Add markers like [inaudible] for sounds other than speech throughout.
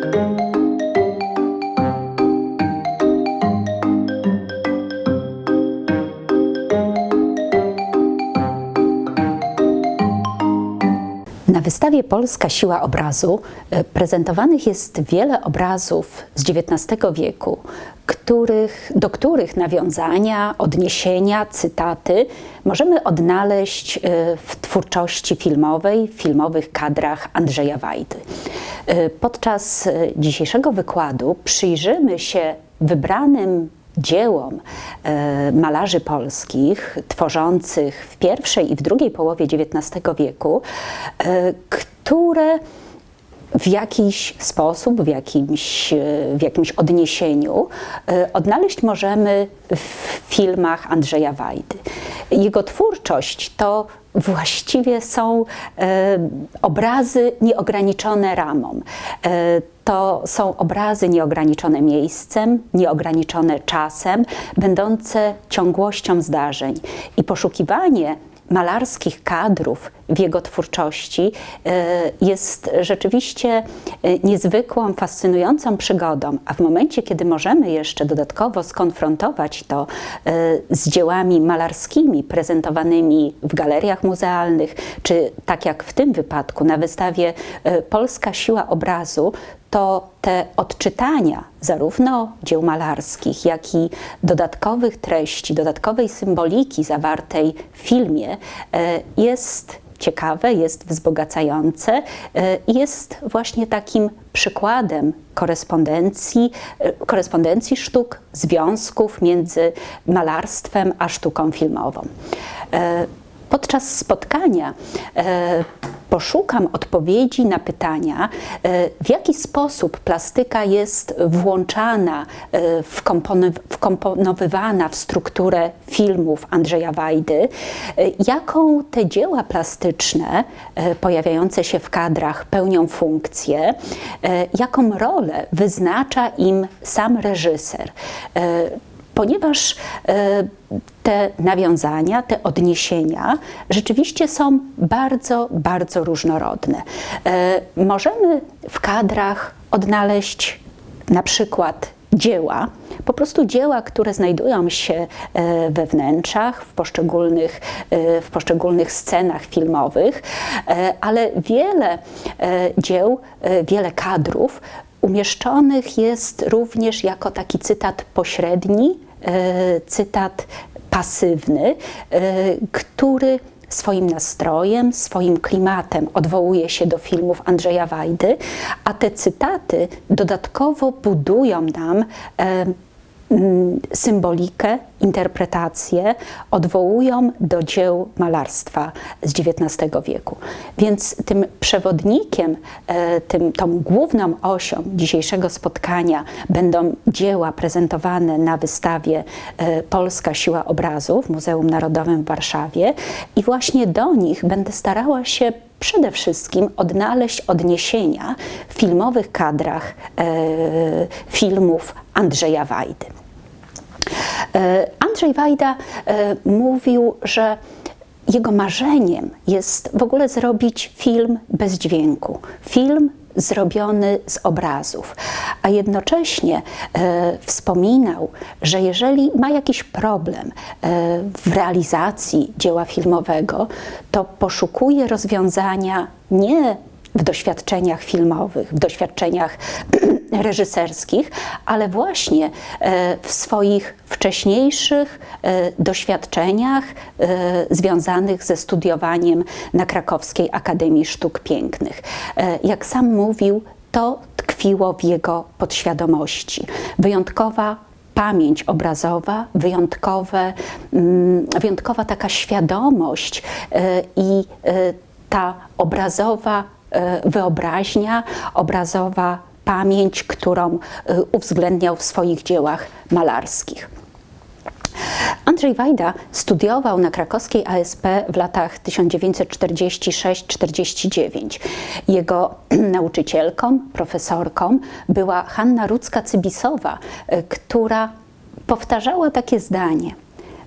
Na wystawie Polska Siła Obrazu e, prezentowanych jest wiele obrazów z XIX wieku, których, do których nawiązania, odniesienia, cytaty możemy odnaleźć e, w twórczości filmowej, w filmowych kadrach Andrzeja Wajdy. E, podczas dzisiejszego wykładu przyjrzymy się wybranym dziełom malarzy polskich tworzących w pierwszej i w drugiej połowie XIX wieku, które w jakiś sposób, w jakimś, e, w jakimś odniesieniu odnaleźć możemy w filmach Andrzeja Wajdy. Jego twórczość to właściwie są obrazy nieograniczone ramą to są obrazy nieograniczone miejscem, nieograniczone czasem, będące ciągłością zdarzeń. I poszukiwanie malarskich kadrów w jego twórczości e, jest rzeczywiście e, niezwykłą, fascynującą przygodą, a w momencie, kiedy możemy jeszcze dodatkowo skonfrontować to e, z dziełami malarskimi prezentowanymi w galeriach muzealnych, czy tak jak w tym wypadku na wystawie Polska Siła Obrazu, to te odczytania zarówno dzieł malarskich, jak i dodatkowych treści, dodatkowej symboliki zawartej w filmie jest ciekawe, jest wzbogacające e, i jest właśnie takim przykładem korespondencji, e, korespondencji sztuk, związków między malarstwem a sztuką filmową. E, podczas spotkania poszukam odpowiedzi na pytania, e, w jaki sposób plastyka jest włączana, e, wkomponowywana w strukturę filmów Andrzeja Wajdy, e, jaką te dzieła plastyczne pojawiające się w kadrach pełnią funkcję, jaką rolę wyznacza im sam reżyser ponieważ e, te nawiązania, te odniesienia rzeczywiście są bardzo, bardzo różnorodne. E, możemy w kadrach odnaleźć na przykład dzieła, po prostu dzieła, które znajdują się e, we wnętrzach, w poszczególnych, w poszczególnych scenach filmowych, ale wiele dzieł, wiele kadrów umieszczonych jest również jako taki cytat pośredni, e, cytat pasywny, e, który swoim nastrojem, swoim klimatem odwołuje się do filmów Andrzeja Wajdy, a te cytaty dodatkowo budują nam e, symbolikę, interpretację odwołują do dzieł malarstwa z XIX wieku. Więc tym przewodnikiem, e, tym, tą główną osią dzisiejszego spotkania będą dzieła prezentowane na wystawie e, Polska Siła Obrazu w Muzeum Narodowym w Warszawie i właśnie do nich będę starała się przede wszystkim odnaleźć odniesienia w filmowych kadrach e, filmów Andrzeja Wajdy. E, Andrzej Wajda e, mówił, że jego marzeniem jest w ogóle zrobić film bez dźwięku. Film zrobiony z obrazów, a jednocześnie e, wspominał, że jeżeli ma jakiś problem e, w realizacji dzieła filmowego, to poszukuje rozwiązania nie w doświadczeniach filmowych, w doświadczeniach [clears throat] reżyserskich, ale właśnie e, w swoich wcześniejszych e, doświadczeniach e, związanych ze studiowaniem na Krakowskiej Akademii Sztuk Pięknych. Jak sam mówił, to tkwiło w jego podświadomości. Wyjątkowa pamięć obrazowa, wyjątkowe, mm, wyjątkowa taka świadomość i ta obrazowa wyobraźnia, obrazowa pamięć, którą e, uwzględniał w swoich dziełach malarskich. Andrzej Wajda studiował na krakowskiej ASP w latach 1946-49. Jego [clears throat] nauczycielką, profesorką była Hanna Rudzka-Cybisowa, e, która powtarzała takie zdanie: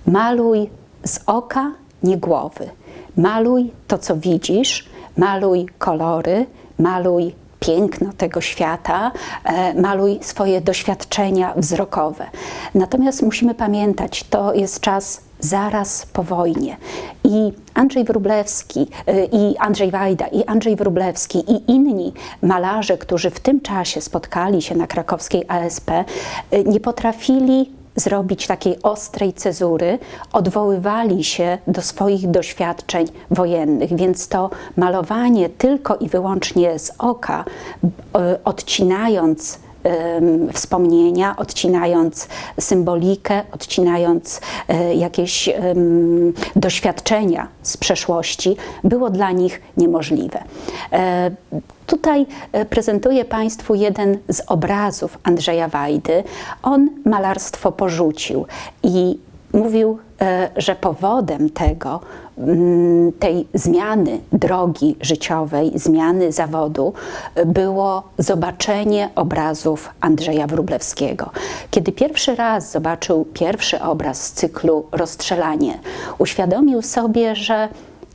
Maluj z oka, nie głowy. Maluj to, co widzisz, maluj kolory, maluj piękno tego świata, e, maluj swoje doświadczenia wzrokowe. Natomiast musimy pamiętać, to jest czas zaraz po wojnie. I Andrzej Wróblewski, e, i Andrzej Wajda, i Andrzej Wróblewski, i inni malarze, którzy w tym czasie spotkali się na krakowskiej ASP, e, nie potrafili zrobić takiej ostrej cezury, odwoływali się do swoich doświadczeń wojennych, więc to malowanie tylko i wyłącznie z oka, e, odcinając wspomnienia, odcinając symbolikę, odcinając e, jakieś doświadczenia z przeszłości, było dla nich niemożliwe. E, tutaj e, prezentuję Państwu jeden z obrazów Andrzeja Wajdy. On malarstwo porzucił i mówił, że powodem tego Mm, tej zmiany drogi życiowej, zmiany zawodu było zobaczenie obrazów Andrzeja Wróblewskiego. Kiedy pierwszy raz zobaczył pierwszy obraz z cyklu Rozstrzelanie, uświadomił sobie, że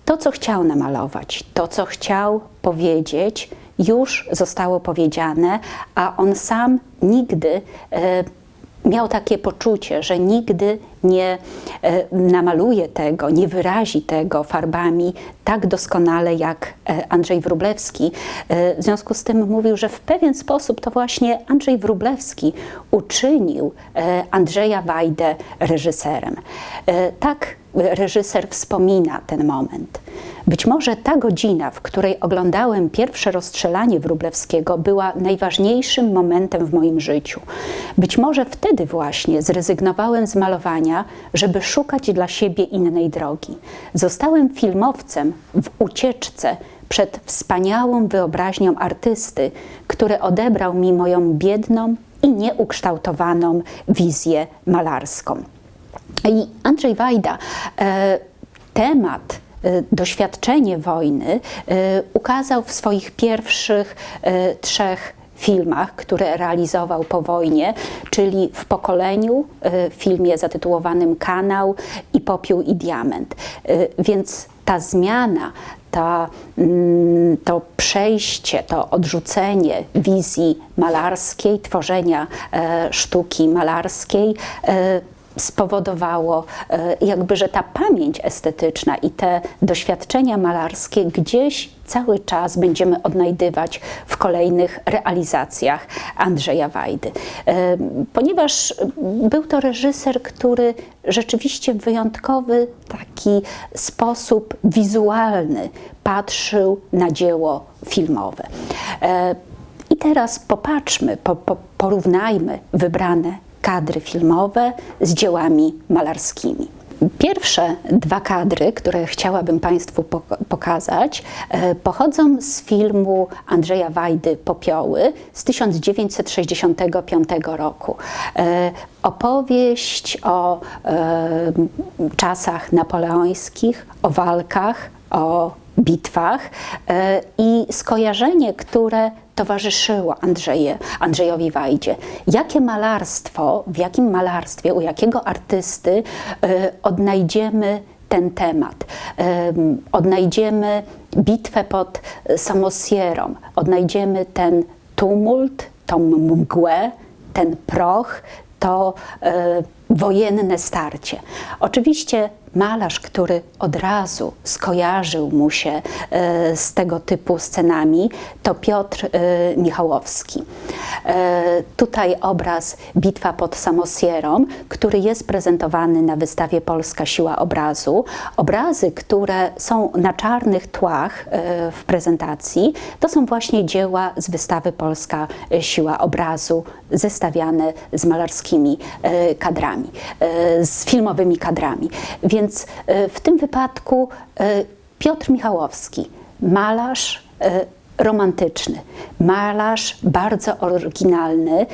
to, co chciał namalować, to, co chciał powiedzieć, już zostało powiedziane, a on sam nigdy e, miał takie poczucie, że nigdy nie e, namaluje tego, nie wyrazi tego farbami tak doskonale jak e, Andrzej Wróblewski. E, w związku z tym mówił, że w pewien sposób to właśnie Andrzej Wróblewski uczynił Andrzeja Wajdę reżyserem. Tak reżyser wspomina ten moment. Być może ta godzina, w której oglądałem pierwsze rozstrzelanie Wróblewskiego, była najważniejszym momentem w moim życiu. Być może wtedy właśnie zrezygnowałem z malowania, żeby szukać dla siebie innej drogi. Zostałem filmowcem w ucieczce przed wspaniałą wyobraźnią artysty, który odebrał mi moją biedną i nieukształtowaną wizję malarską. I Andrzej Wajda e, temat e, doświadczenie wojny e, ukazał w swoich pierwszych trzech filmach, które realizował po wojnie, czyli w pokoleniu, w filmie zatytułowanym Kanał i Popiół i Diament. Więc ta zmiana, ta, mm, to przejście, to odrzucenie wizji malarskiej, tworzenia sztuki malarskiej spowodowało, e, jakby, że ta pamięć estetyczna i te doświadczenia malarskie gdzieś cały czas będziemy odnajdywać w kolejnych realizacjach Andrzeja Wajdy. E, ponieważ był to reżyser, który rzeczywiście w wyjątkowy taki sposób wizualny patrzył na dzieło filmowe. E, I teraz popatrzmy, po, po, porównajmy wybrane kadry filmowe z dziełami malarskimi. Pierwsze dwa kadry, które chciałabym Państwu pokazać, e, pochodzą z filmu Andrzeja Wajdy Popioły z 1965 roku. E, opowieść o e, czasach napoleońskich, o walkach, o bitwach i skojarzenie, które towarzyszyło Andrzeje, Andrzejowi Wajdzie. Jakie malarstwo, w jakim malarstwie, u jakiego artysty y, odnajdziemy ten temat. Y, odnajdziemy bitwę pod Samosierą, odnajdziemy ten tumult, tą mgłę, ten proch, to wojenne starcie. Oczywiście malarz, który od razu skojarzył mu się e, z tego typu scenami, to Piotr e, Michałowski. E, tutaj obraz Bitwa pod Samosierą, który jest prezentowany na wystawie Polska Siła Obrazu. Obrazy, które są na czarnych tłach w prezentacji, to są właśnie dzieła z wystawy Polska Siła Obrazu, zestawiane z malarskimi kadrami, z filmowymi kadrami. Więc więc e, w tym wypadku e, Piotr Michałowski, malarz e, romantyczny, malarz bardzo oryginalny,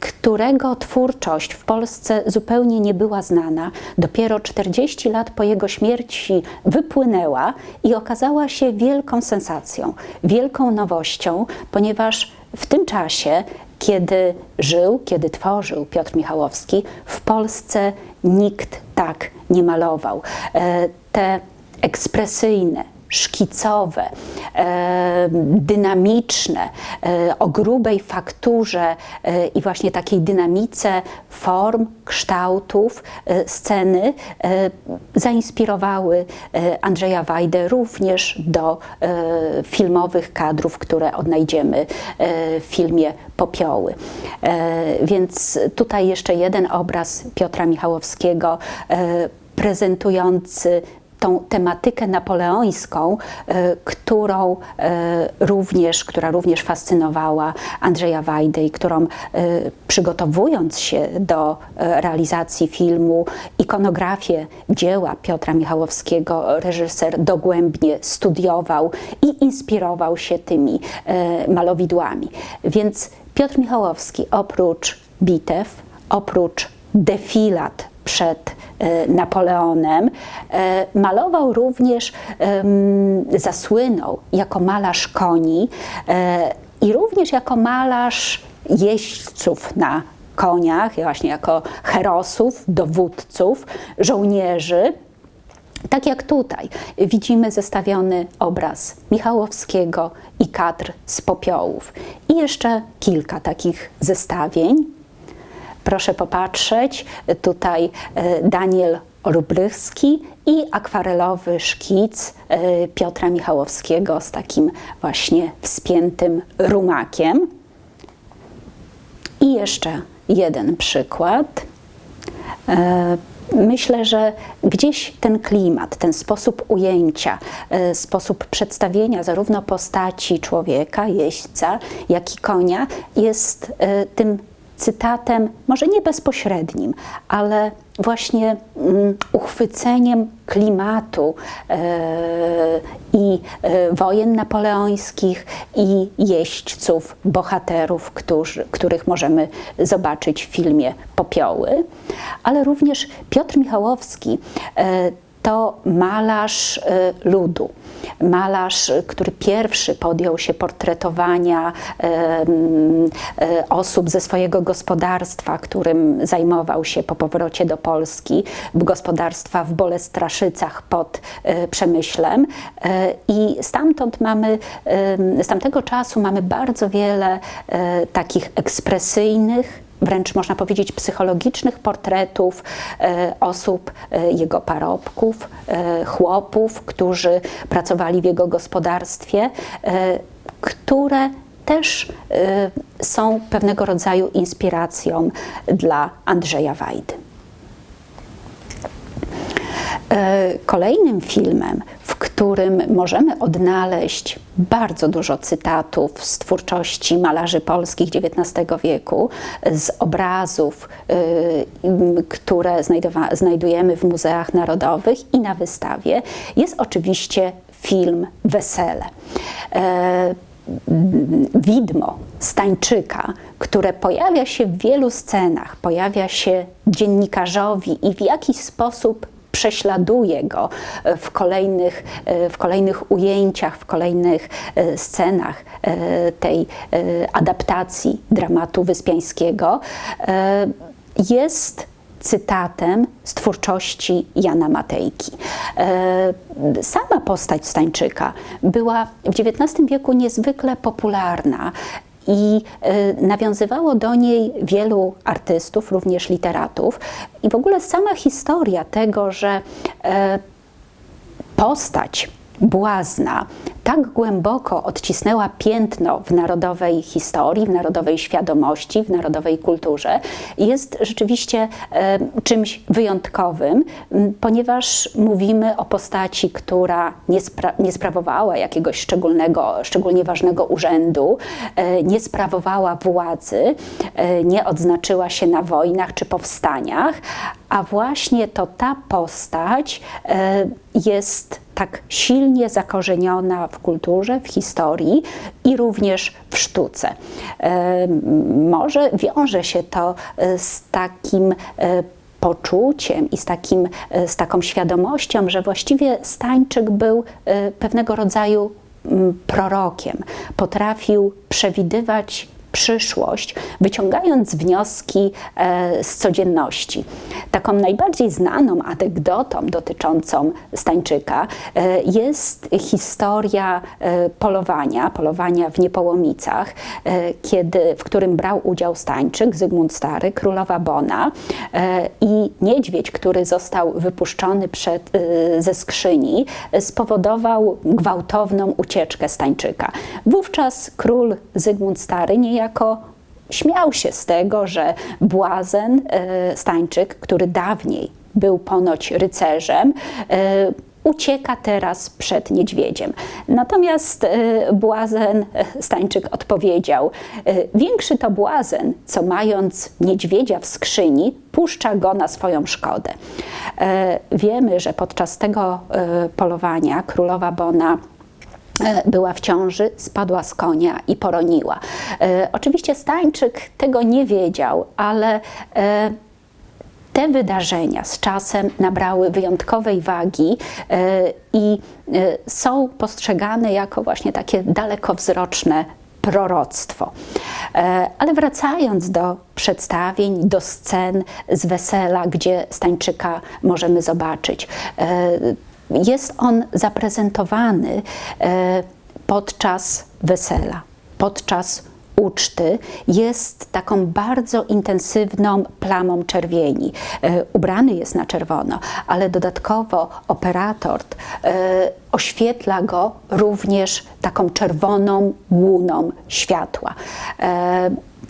którego twórczość w Polsce zupełnie nie była znana. Dopiero 40 lat po jego śmierci wypłynęła i okazała się wielką sensacją, wielką nowością, ponieważ w tym czasie kiedy żył, kiedy tworzył Piotr Michałowski, w Polsce nikt tak nie malował. E, te ekspresyjne, szkicowe, e, dynamiczne, e, o grubej fakturze e, i właśnie takiej dynamice form, kształtów, sceny zainspirowały Andrzeja Wajdę również do filmowych kadrów, które odnajdziemy w filmie Popioły. Więc tutaj jeszcze jeden obraz Piotra Michałowskiego prezentujący tą tematykę napoleońską, e, którą e, również, która również fascynowała Andrzeja Wajdę i którą e, przygotowując się do realizacji filmu, ikonografię dzieła Piotra Michałowskiego, reżyser dogłębnie studiował i inspirował się tymi malowidłami. Więc Piotr Michałowski oprócz bitew, oprócz defilat przed e, Napoleonem. E, malował również, zasłynął jako malarz koni e, i również jako malarz jeźdźców na koniach, właśnie jako herosów, dowódców, żołnierzy. Tak jak tutaj widzimy zestawiony obraz Michałowskiego i kadr z popiołów. I jeszcze kilka takich zestawień. Proszę popatrzeć, tutaj e, Daniel Rubrychski i akwarelowy szkic e, Piotra Michałowskiego z takim właśnie wspiętym rumakiem. I jeszcze jeden przykład. Myślę, że gdzieś ten klimat, ten sposób ujęcia, sposób przedstawienia zarówno postaci człowieka, jeźdźca, jak i konia jest tym cytatem, może nie bezpośrednim, ale właśnie mm, uchwyceniem klimatu e, i e, wojen napoleońskich i jeźdźców, bohaterów, których możemy zobaczyć w filmie Popioły, ale również Piotr Michałowski e, to malarz y, ludu. Malarz, który pierwszy podjął się portretowania y, osób ze swojego gospodarstwa, którym zajmował się po powrocie do Polski, gospodarstwa w Bolestraszycach pod y, Przemyślem. I stamtąd mamy, z tamtego czasu mamy bardzo wiele takich ekspresyjnych, wręcz można powiedzieć psychologicznych portretów e, osób, e, jego parobków, e, chłopów, którzy pracowali w jego gospodarstwie, które też są pewnego rodzaju inspiracją dla Andrzeja Wajdy. Kolejnym filmem, którym możemy odnaleźć bardzo dużo cytatów z twórczości malarzy polskich XIX wieku, z obrazów, y, które znajdujemy w muzeach narodowych i na wystawie, jest oczywiście film Wesele. E, widmo Stańczyka, które pojawia się w wielu scenach, pojawia się dziennikarzowi i w jakiś sposób prześladuje go e, w kolejnych, e, w kolejnych ujęciach, w kolejnych e, scenach tej adaptacji dramatu wyspiańskiego, jest cytatem z twórczości Jana Matejki. Sama postać Stańczyka była w XIX wieku niezwykle popularna i y, nawiązywało do niej wielu artystów, również literatów. I w ogóle sama historia tego, że e, postać błazna. Tak głęboko odcisnęła piętno w narodowej historii, w narodowej świadomości, w narodowej kulturze, jest rzeczywiście e, czymś wyjątkowym, ponieważ mówimy o postaci, która nie, spra nie sprawowała jakiegoś szczególnego, szczególnie ważnego urzędu, e, nie sprawowała władzy, e, nie odznaczyła się na wojnach czy powstaniach, a właśnie to ta postać jest tak silnie zakorzeniona w kulturze, w historii i również w sztuce. Może wiąże się to e, z takim e, poczuciem i z, takim, e, z taką świadomością, że właściwie Stańczyk był pewnego rodzaju prorokiem. Potrafił przewidywać przyszłość, wyciągając wnioski e, z codzienności. Taką najbardziej znaną anegdotą dotyczącą Stańczyka e, jest historia e, polowania, polowania w Niepołomicach, kiedy, w którym brał udział Stańczyk, Zygmunt Stary, królowa Bona i niedźwiedź, który został wypuszczony przed, ze skrzyni, spowodował gwałtowną ucieczkę Stańczyka. Wówczas król Zygmunt Stary niejako śmiał się z tego, że błazen e, Stańczyk, który dawniej był ponoć rycerzem, e, ucieka teraz przed niedźwiedziem. Natomiast e, błazen Stańczyk odpowiedział: Większy to błazen, co mając niedźwiedzia w skrzyni, puszcza go na swoją szkodę. Wiemy, że podczas tego polowania królowa Bona była w ciąży, spadła z konia i poroniła. E, oczywiście Stańczyk tego nie wiedział, ale e, te wydarzenia z czasem nabrały wyjątkowej wagi i są postrzegane jako właśnie takie dalekowzroczne proroctwo. Ale wracając do przedstawień, do scen z wesela, gdzie Stańczyka możemy zobaczyć jest on zaprezentowany e, podczas wesela, podczas uczty jest taką bardzo intensywną plamą czerwieni. E, ubrany jest na czerwono, ale dodatkowo operator e, oświetla go również taką czerwoną łuną światła.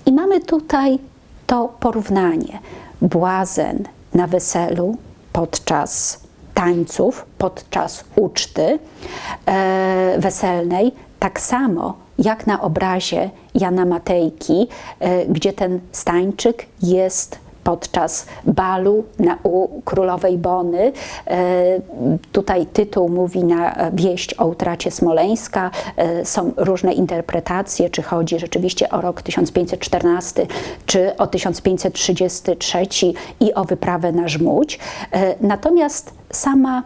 I mamy tutaj to porównanie. Błazen na weselu podczas tańców podczas uczty e, weselnej, tak samo jak na obrazie Jana Matejki, e, gdzie ten stańczyk jest podczas balu na, u królowej Bony. E, tutaj tytuł mówi na wieść o utracie Smoleńska. E, są różne interpretacje, czy chodzi rzeczywiście o rok 1514, czy o 1533 i o wyprawę na Żmudź. E, natomiast sama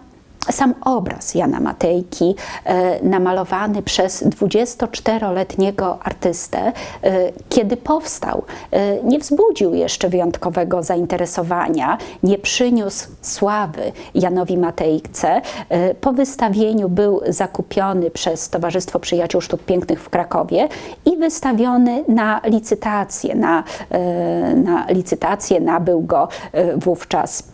sam obraz Jana Matejki, e, namalowany przez 24-letniego artystę, e, kiedy powstał, e, nie wzbudził jeszcze wyjątkowego zainteresowania, nie przyniósł sławy Janowi Matejce. Po wystawieniu był zakupiony przez Towarzystwo Przyjaciół Sztuk Pięknych w Krakowie i wystawiony na licytację. Na, na licytację nabył go wówczas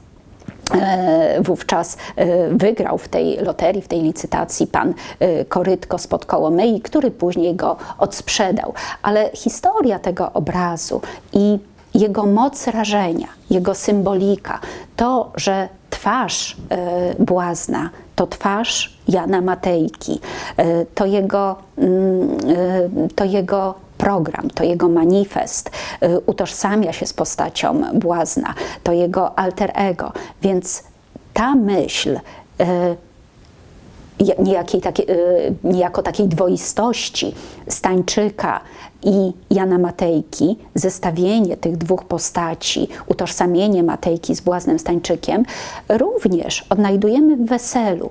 wówczas e, wygrał w tej loterii, w tej licytacji pan e, Korytko spod Kołomyi, który później go odsprzedał. Ale historia tego obrazu i jego moc rażenia, jego symbolika, to, że twarz błazna to twarz Jana Matejki, to jego, mm, to jego program, to jego manifest, y, utożsamia się z postacią błazna, to jego alter ego. Więc ta myśl y, niejakiej y, niejako takiej dwoistości Stańczyka i Jana Matejki, zestawienie tych dwóch postaci, utożsamienie Matejki z błaznem Stańczykiem, również odnajdujemy w weselu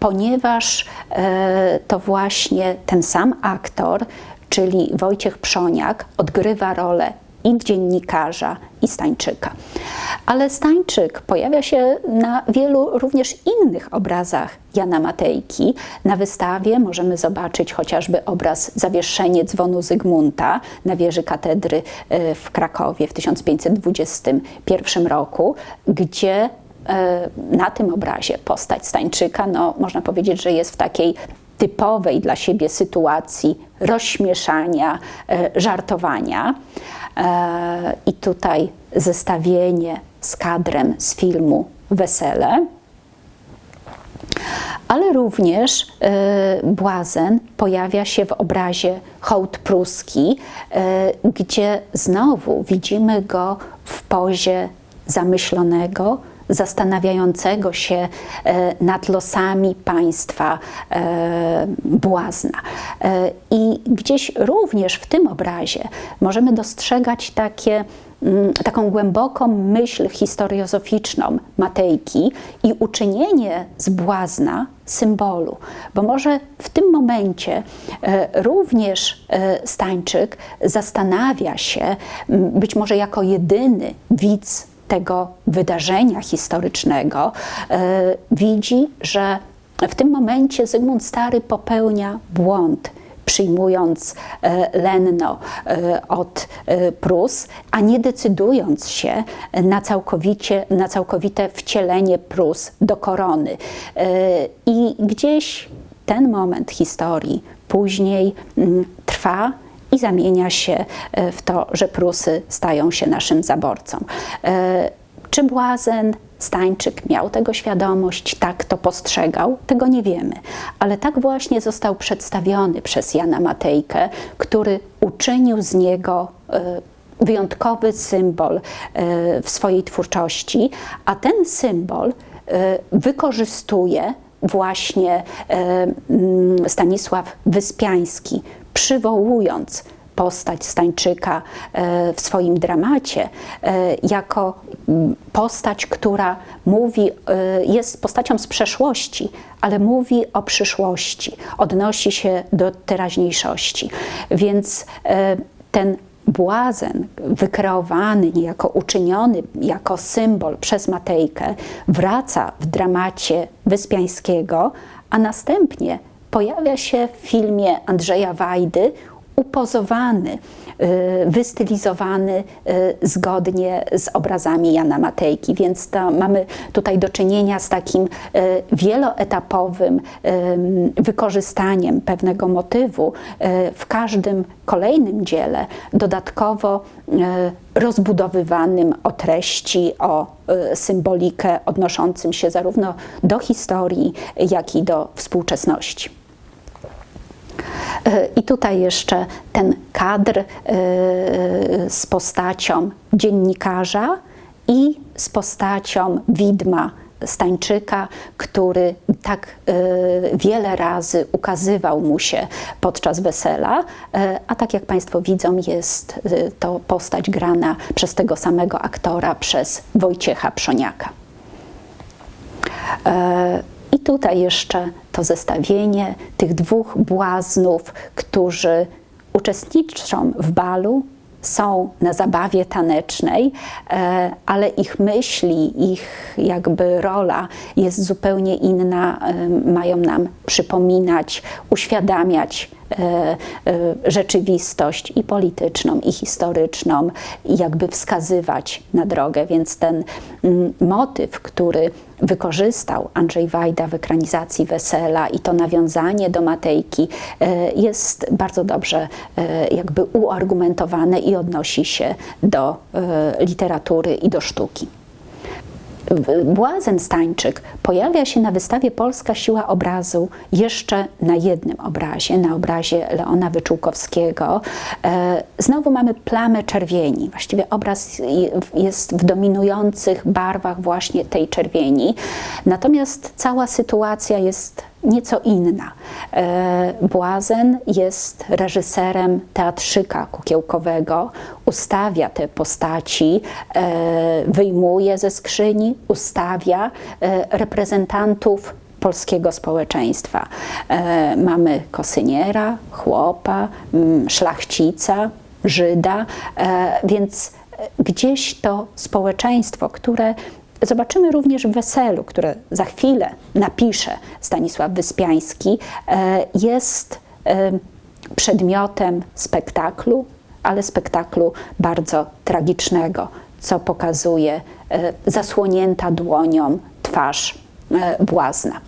ponieważ to właśnie ten sam aktor czyli Wojciech Przoniak, odgrywa rolę i dziennikarza, i Stańczyka. Ale Stańczyk pojawia się na wielu również innych obrazach Jana Matejki. Na wystawie możemy zobaczyć chociażby obraz Zawieszenie dzwonu Zygmunta na wieży katedry e, w Krakowie w 1521 roku, gdzie e, na tym obrazie postać Stańczyka, no, można powiedzieć, że jest w takiej typowej dla siebie sytuacji rozśmieszania, e, żartowania. E, I tutaj zestawienie z kadrem z filmu Wesele. Ale również e, błazen pojawia się w obrazie hołd pruski, gdzie znowu widzimy go w pozie zamyślonego, zastanawiającego się e, nad losami państwa e, błazna. E, I gdzieś również w tym obrazie możemy dostrzegać takie mm, taką głęboką myśl historiozoficzną Matejki i uczynienie z błazna symbolu, bo może w tym momencie również Stańczyk zastanawia się, być może jako jedyny widz tego wydarzenia historycznego, widzi, że w tym momencie Zygmunt Stary popełnia błąd przyjmując e, lenno e, od e, Prus, a nie decydując się na, całkowicie, na całkowite wcielenie Prus do korony. I gdzieś ten moment historii później mm, trwa i zamienia się w to, że Prusy stają się naszym zaborcą. Czy Błazen Stańczyk miał tego świadomość, tak to postrzegał, tego nie wiemy. Ale tak właśnie został przedstawiony przez Jana Matejkę, który uczynił z niego e, wyjątkowy symbol e, w swojej twórczości, a ten symbol e, wykorzystuje właśnie Stanisław Wyspiański, przywołując postać Stańczyka e, w swoim dramacie e, jako postać, która mówi, e, jest postacią z przeszłości, ale mówi o przyszłości, odnosi się do teraźniejszości. Więc ten błazen wykreowany, niejako uczyniony jako symbol przez Matejkę, wraca w dramacie Wyspiańskiego, a następnie pojawia się w filmie Andrzeja Wajdy upozowany, y, wystylizowany y, zgodnie z obrazami Jana Matejki, więc to mamy tutaj do czynienia z takim y, wieloetapowym wykorzystaniem pewnego motywu w każdym kolejnym dziele, dodatkowo rozbudowywanym o treści, o symbolikę odnoszącym się zarówno do historii, jak i do współczesności. E, I tutaj jeszcze ten kadr e, z postacią dziennikarza i z postacią widma Stańczyka, który tak e, wiele razy ukazywał mu się podczas wesela, a tak jak Państwo widzą, jest to postać grana przez tego samego aktora, przez Wojciecha Przoniaka. I tutaj jeszcze to zestawienie tych dwóch błaznów, którzy uczestniczą w balu, są na zabawie tanecznej, e, ale ich myśli, ich jakby rola jest zupełnie inna, e, mają nam przypominać, uświadamiać E, rzeczywistość i polityczną, i historyczną, i jakby wskazywać na drogę. Więc ten mm, motyw, który wykorzystał Andrzej Wajda w ekranizacji Wesela i to nawiązanie do Matejki e, jest bardzo dobrze jakby uargumentowane i odnosi się do literatury i do sztuki. Błazen Stańczyk pojawia się na wystawie Polska Siła Obrazu jeszcze na jednym obrazie, na obrazie Leona Wyczółkowskiego. E, znowu mamy plamę czerwieni. Właściwie obraz jest w dominujących barwach właśnie tej czerwieni. Natomiast cała sytuacja jest nieco inna. E, Błazen jest reżyserem teatrzyka kukiełkowego, ustawia te postaci, e, wyjmuje ze skrzyni, ustawia e, reprezentantów polskiego społeczeństwa. Mamy kosyniera, chłopa, szlachcica, Żyda, więc gdzieś to społeczeństwo, które Zobaczymy również w weselu, które za chwilę napisze Stanisław Wyspiański, e, jest e, przedmiotem spektaklu, ale spektaklu bardzo tragicznego, co pokazuje e, zasłonięta dłonią twarz błazna.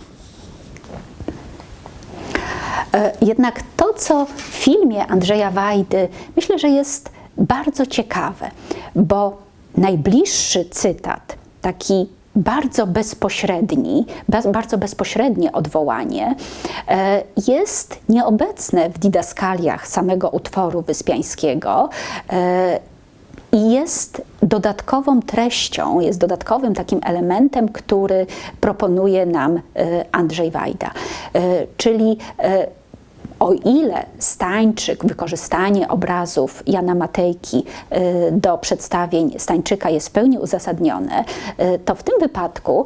Jednak to, co w filmie Andrzeja Wajdy, myślę, że jest bardzo ciekawe, bo najbliższy cytat taki bardzo bezpośredni, bardzo bezpośrednie odwołanie e, jest nieobecne w didaskaliach samego utworu Wyspiańskiego e, i jest dodatkową treścią, jest dodatkowym takim elementem, który proponuje nam e, Andrzej Wajda. Czyli o ile Stańczyk, wykorzystanie obrazów Jana Matejki y, do przedstawień Stańczyka jest w pełni uzasadnione, y, to w tym wypadku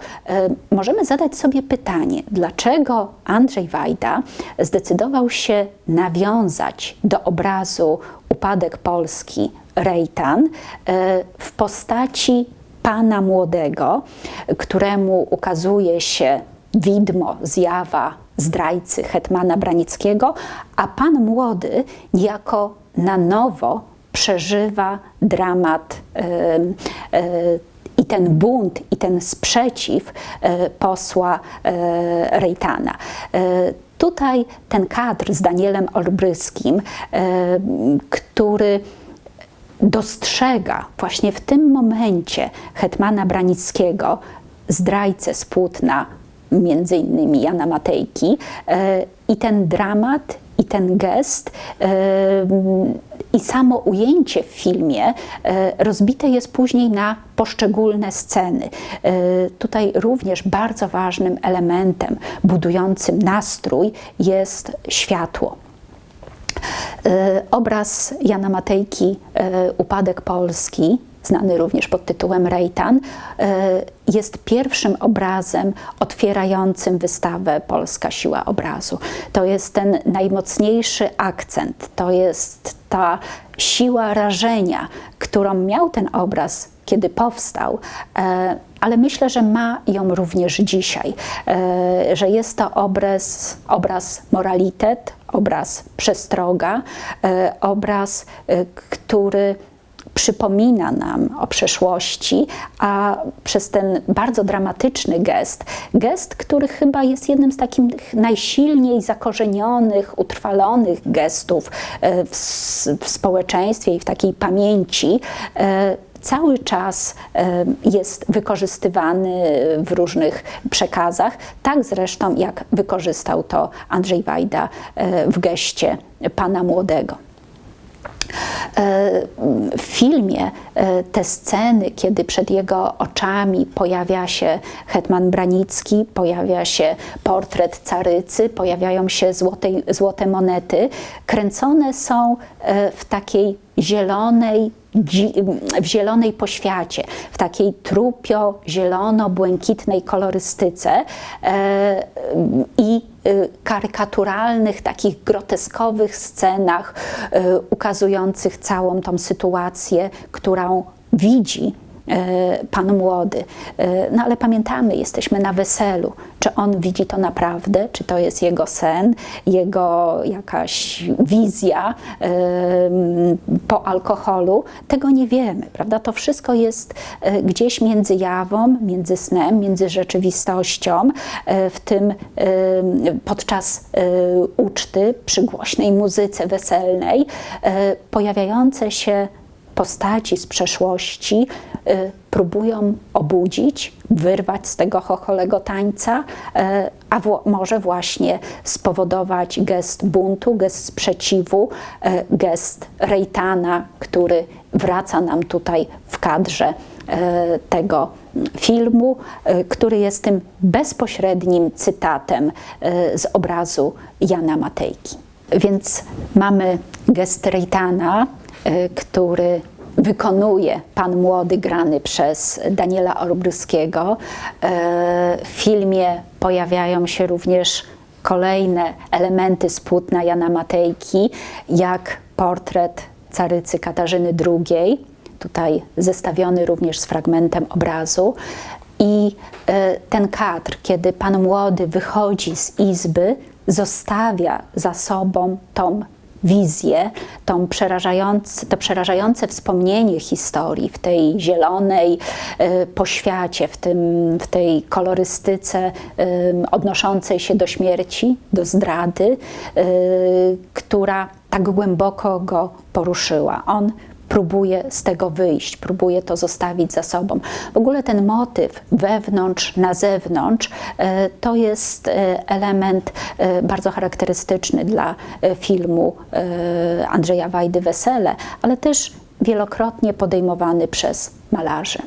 y, możemy zadać sobie pytanie, dlaczego Andrzej Wajda zdecydował się nawiązać do obrazu Upadek Polski Rejtan w postaci pana młodego, któremu ukazuje się widmo, zjawa zdrajcy hetmana Branickiego, a pan młody niejako na nowo przeżywa dramat yy, i ten bunt, i ten sprzeciw yy, posła Rejtana. Tutaj ten kadr z Danielem Olbryskim, który dostrzega właśnie w tym momencie hetmana Branickiego, zdrajcę z Płótna, między innymi Jana Matejki e, i ten dramat i ten gest e, i samo ujęcie w filmie e, rozbite jest później na poszczególne sceny. Tutaj również bardzo ważnym elementem budującym nastrój jest światło. Obraz Jana Matejki Upadek Polski znany również pod tytułem Rejtan, jest pierwszym obrazem otwierającym wystawę Polska Siła Obrazu. To jest ten najmocniejszy akcent, to jest ta siła rażenia, którą miał ten obraz, kiedy powstał, e, ale myślę, że ma ją również dzisiaj, e, że jest to obraz, obraz moralitet, obraz przestroga, obraz, który przypomina nam o przeszłości, a przez ten bardzo dramatyczny gest, gest, który chyba jest jednym z takich najsilniej zakorzenionych, utrwalonych gestów e, w, w społeczeństwie i w takiej pamięci, e, cały czas e, jest wykorzystywany w różnych przekazach, tak zresztą jak wykorzystał to Andrzej Wajda w geście pana młodego. E, w filmie e, te sceny, kiedy przed jego oczami pojawia się hetman Branicki, pojawia się portret carycy, pojawiają się złote, złote monety, kręcone są e, w takiej zielonej, w zielonej poświacie, w takiej trupio-zielono-błękitnej kolorystyce i karykaturalnych, takich groteskowych scenach y, ukazujących całą tą sytuację, którą widzi pan młody. E, no ale pamiętamy, jesteśmy na weselu. Czy on widzi to naprawdę? Czy to jest jego sen, jego jakaś wizja e, po alkoholu? Tego nie wiemy, prawda? To wszystko jest gdzieś między jawą, między snem, między rzeczywistością, w tym podczas uczty, przy głośnej muzyce weselnej, pojawiające się postaci z przeszłości y, próbują obudzić, wyrwać z tego chocholego tańca, y, a może właśnie spowodować gest buntu, gest sprzeciwu, y, gest Rejtana, który wraca nam tutaj w kadrze tego filmu, który jest tym bezpośrednim cytatem z obrazu Jana Matejki. Więc mamy gest Rejtana, który wykonuje pan młody grany przez Daniela Olbryskiego. Y, w filmie pojawiają się również kolejne elementy z płótna Jana Matejki, jak portret carycy Katarzyny II, tutaj zestawiony również z fragmentem obrazu. I y, ten kadr, kiedy pan młody wychodzi z izby, zostawia za sobą tą wizję, tą przerażające, to przerażające wspomnienie historii w tej zielonej y, poświacie, w, tym, w tej kolorystyce y, odnoszącej się do śmierci, do zdrady, y, która tak głęboko go poruszyła. On próbuje z tego wyjść, próbuje to zostawić za sobą. W ogóle ten motyw wewnątrz, na zewnątrz e, to jest e, element e, bardzo charakterystyczny dla filmu Andrzeja Wajdy Wesele, ale też wielokrotnie podejmowany przez malarzy.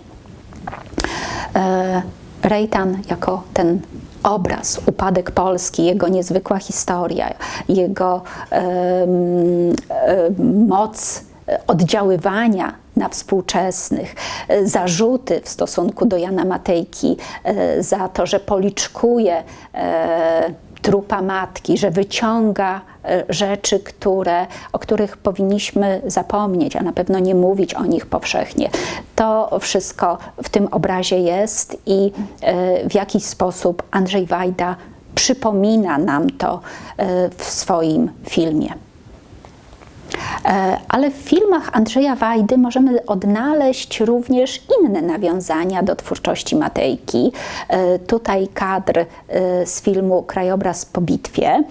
Rejtan jako ten obraz, upadek Polski, jego niezwykła historia, jego moc oddziaływania na współczesnych, zarzuty w stosunku do Jana Matejki e, za to, że policzkuje e, trupa matki, że wyciąga e, rzeczy, które, o których powinniśmy zapomnieć, a na pewno nie mówić o nich powszechnie. To wszystko w tym obrazie jest i w jakiś sposób Andrzej Wajda przypomina nam to w swoim filmie. E, ale w filmach Andrzeja Wajdy możemy odnaleźć również inne nawiązania do twórczości Matejki. E, tutaj kadr e, z filmu Krajobraz po bitwie,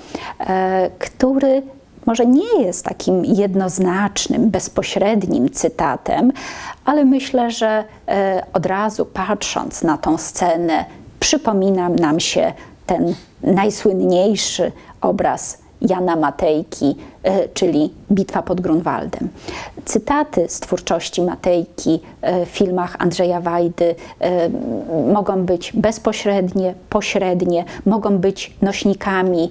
który może nie jest takim jednoznacznym, bezpośrednim cytatem, ale myślę, że od razu patrząc na tą scenę, przypomina nam się ten najsłynniejszy obraz Jana Matejki, e, czyli Bitwa pod Grunwaldem. Cytaty z twórczości Matejki e, w filmach Andrzeja Wajdy e, mogą być bezpośrednie, pośrednie, mogą być nośnikami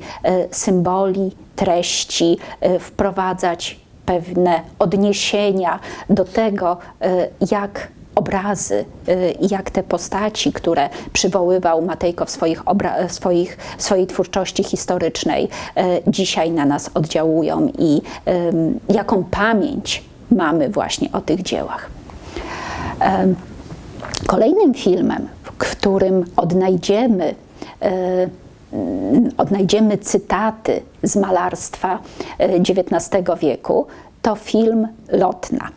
symboli, treści, wprowadzać pewne odniesienia do tego, jak obrazy, y, jak te postaci, które przywoływał Matejko w swoich swoich, swojej twórczości historycznej, y, dzisiaj na nas oddziałują i jaką pamięć mamy właśnie o tych dziełach. Kolejnym filmem, w którym odnajdziemy y, odnajdziemy cytaty z malarstwa XIX wieku, to film Lotna.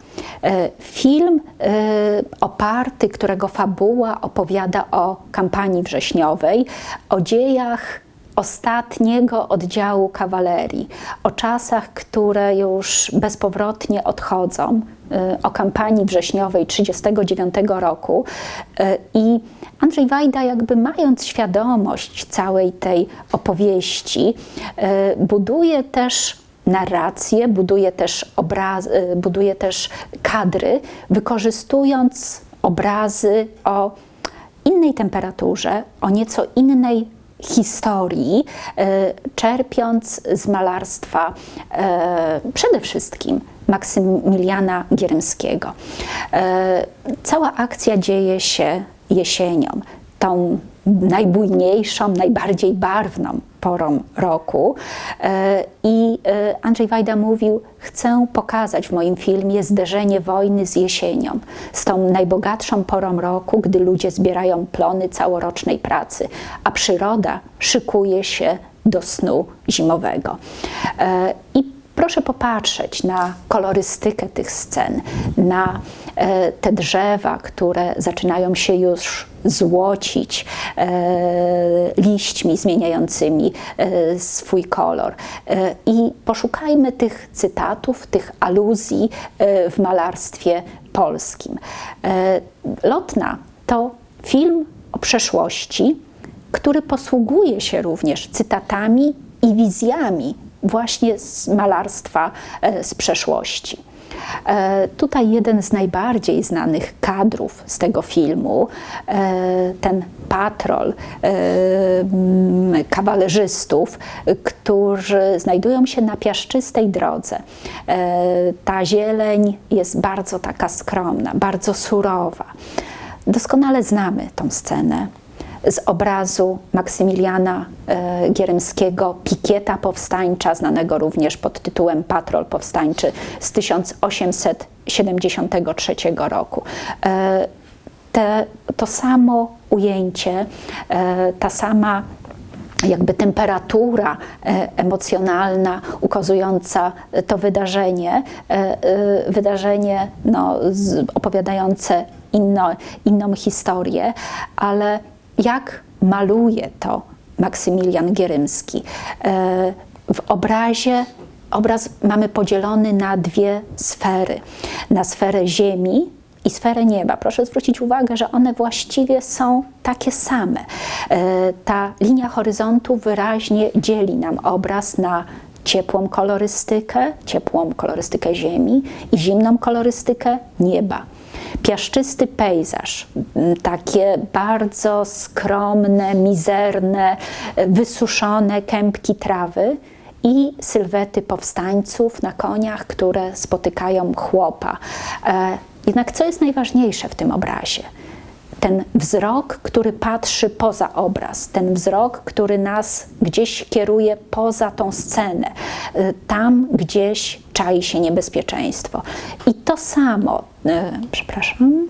E, film e, oparty, którego fabuła opowiada o kampanii wrześniowej, o dziejach ostatniego oddziału kawalerii, o czasach, które już bezpowrotnie odchodzą, e, o kampanii wrześniowej 1939 roku. I Andrzej Wajda, jakby mając świadomość całej tej opowieści, buduje też narrację, buduje też, obraz, y, buduje też kadry, wykorzystując obrazy o innej temperaturze, o nieco innej historii, y, czerpiąc z malarstwa y, przede wszystkim Maksymiliana Gierymskiego. Cała akcja dzieje się jesienią, tą najbujniejszą, najbardziej barwną porą roku. E, I e, Andrzej Wajda mówił: Chcę pokazać w moim filmie zderzenie wojny z jesienią, z tą najbogatszą porą roku, gdy ludzie zbierają plony całorocznej pracy, a przyroda szykuje się do snu zimowego. E, I proszę popatrzeć na kolorystykę tych scen, na te drzewa, które zaczynają się już złocić e, liśćmi zmieniającymi e, swój kolor. E, I poszukajmy tych cytatów, tych aluzji w malarstwie polskim. Lotna to film o przeszłości, który posługuje się również cytatami i wizjami właśnie z malarstwa z przeszłości. E, tutaj jeden z najbardziej znanych kadrów z tego filmu, e, ten patrol e, kawalerzystów, którzy znajdują się na piaszczystej drodze. Ta zieleń jest bardzo taka skromna, bardzo surowa. Doskonale znamy tą scenę z obrazu Maksymiliana e, Gierymskiego, Pikieta Powstańcza, znanego również pod tytułem Patrol Powstańczy z 1873 roku. E, te, to samo ujęcie, e, ta sama jakby temperatura emocjonalna ukazująca to wydarzenie, wydarzenie no, opowiadające inno, inną historię, ale jak maluje to Maksymilian Gierymski. E, w obrazie obraz mamy podzielony na dwie sfery. Na sferę ziemi i sferę nieba. Proszę zwrócić uwagę, że one właściwie są takie same. E, ta linia horyzontu wyraźnie dzieli nam obraz na ciepłą kolorystykę, ciepłą kolorystykę ziemi i zimną kolorystykę nieba. Piaszczysty pejzaż, takie bardzo skromne, mizerne, wysuszone kępki trawy i sylwety powstańców na koniach, które spotykają chłopa. E, jednak co jest najważniejsze w tym obrazie? Ten wzrok, który patrzy poza obraz, ten wzrok, który nas gdzieś kieruje poza tą scenę, e, tam gdzieś czai się niebezpieczeństwo. I to samo, e, przepraszam,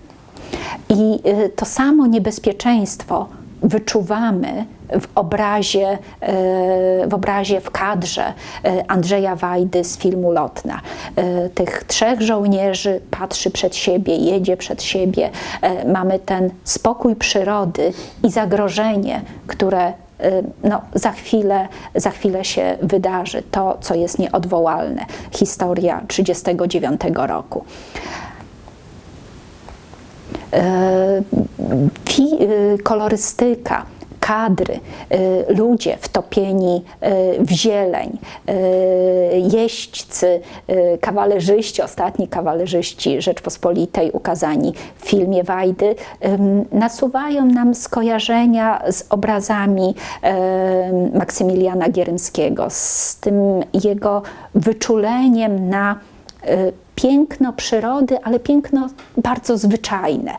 i to samo niebezpieczeństwo wyczuwamy w obrazie, e, w obrazie, w kadrze Andrzeja Wajdy z filmu Lotna. Tych trzech żołnierzy patrzy przed siebie, jedzie przed siebie. Mamy ten spokój przyrody i zagrożenie, które no, za, chwilę, za chwilę się wydarzy, to co jest nieodwołalne. Historia 1939 roku. Kolorystyka kadry, y, ludzie wtopieni y, w zieleń, y, jeźdźcy, kawalerzyści, ostatni kawalerzyści Rzeczpospolitej ukazani w filmie Wajdy, nasuwają nam skojarzenia z obrazami Maksymiliana Gierymskiego, z tym jego wyczuleniem na piękno przyrody, ale piękno bardzo zwyczajne.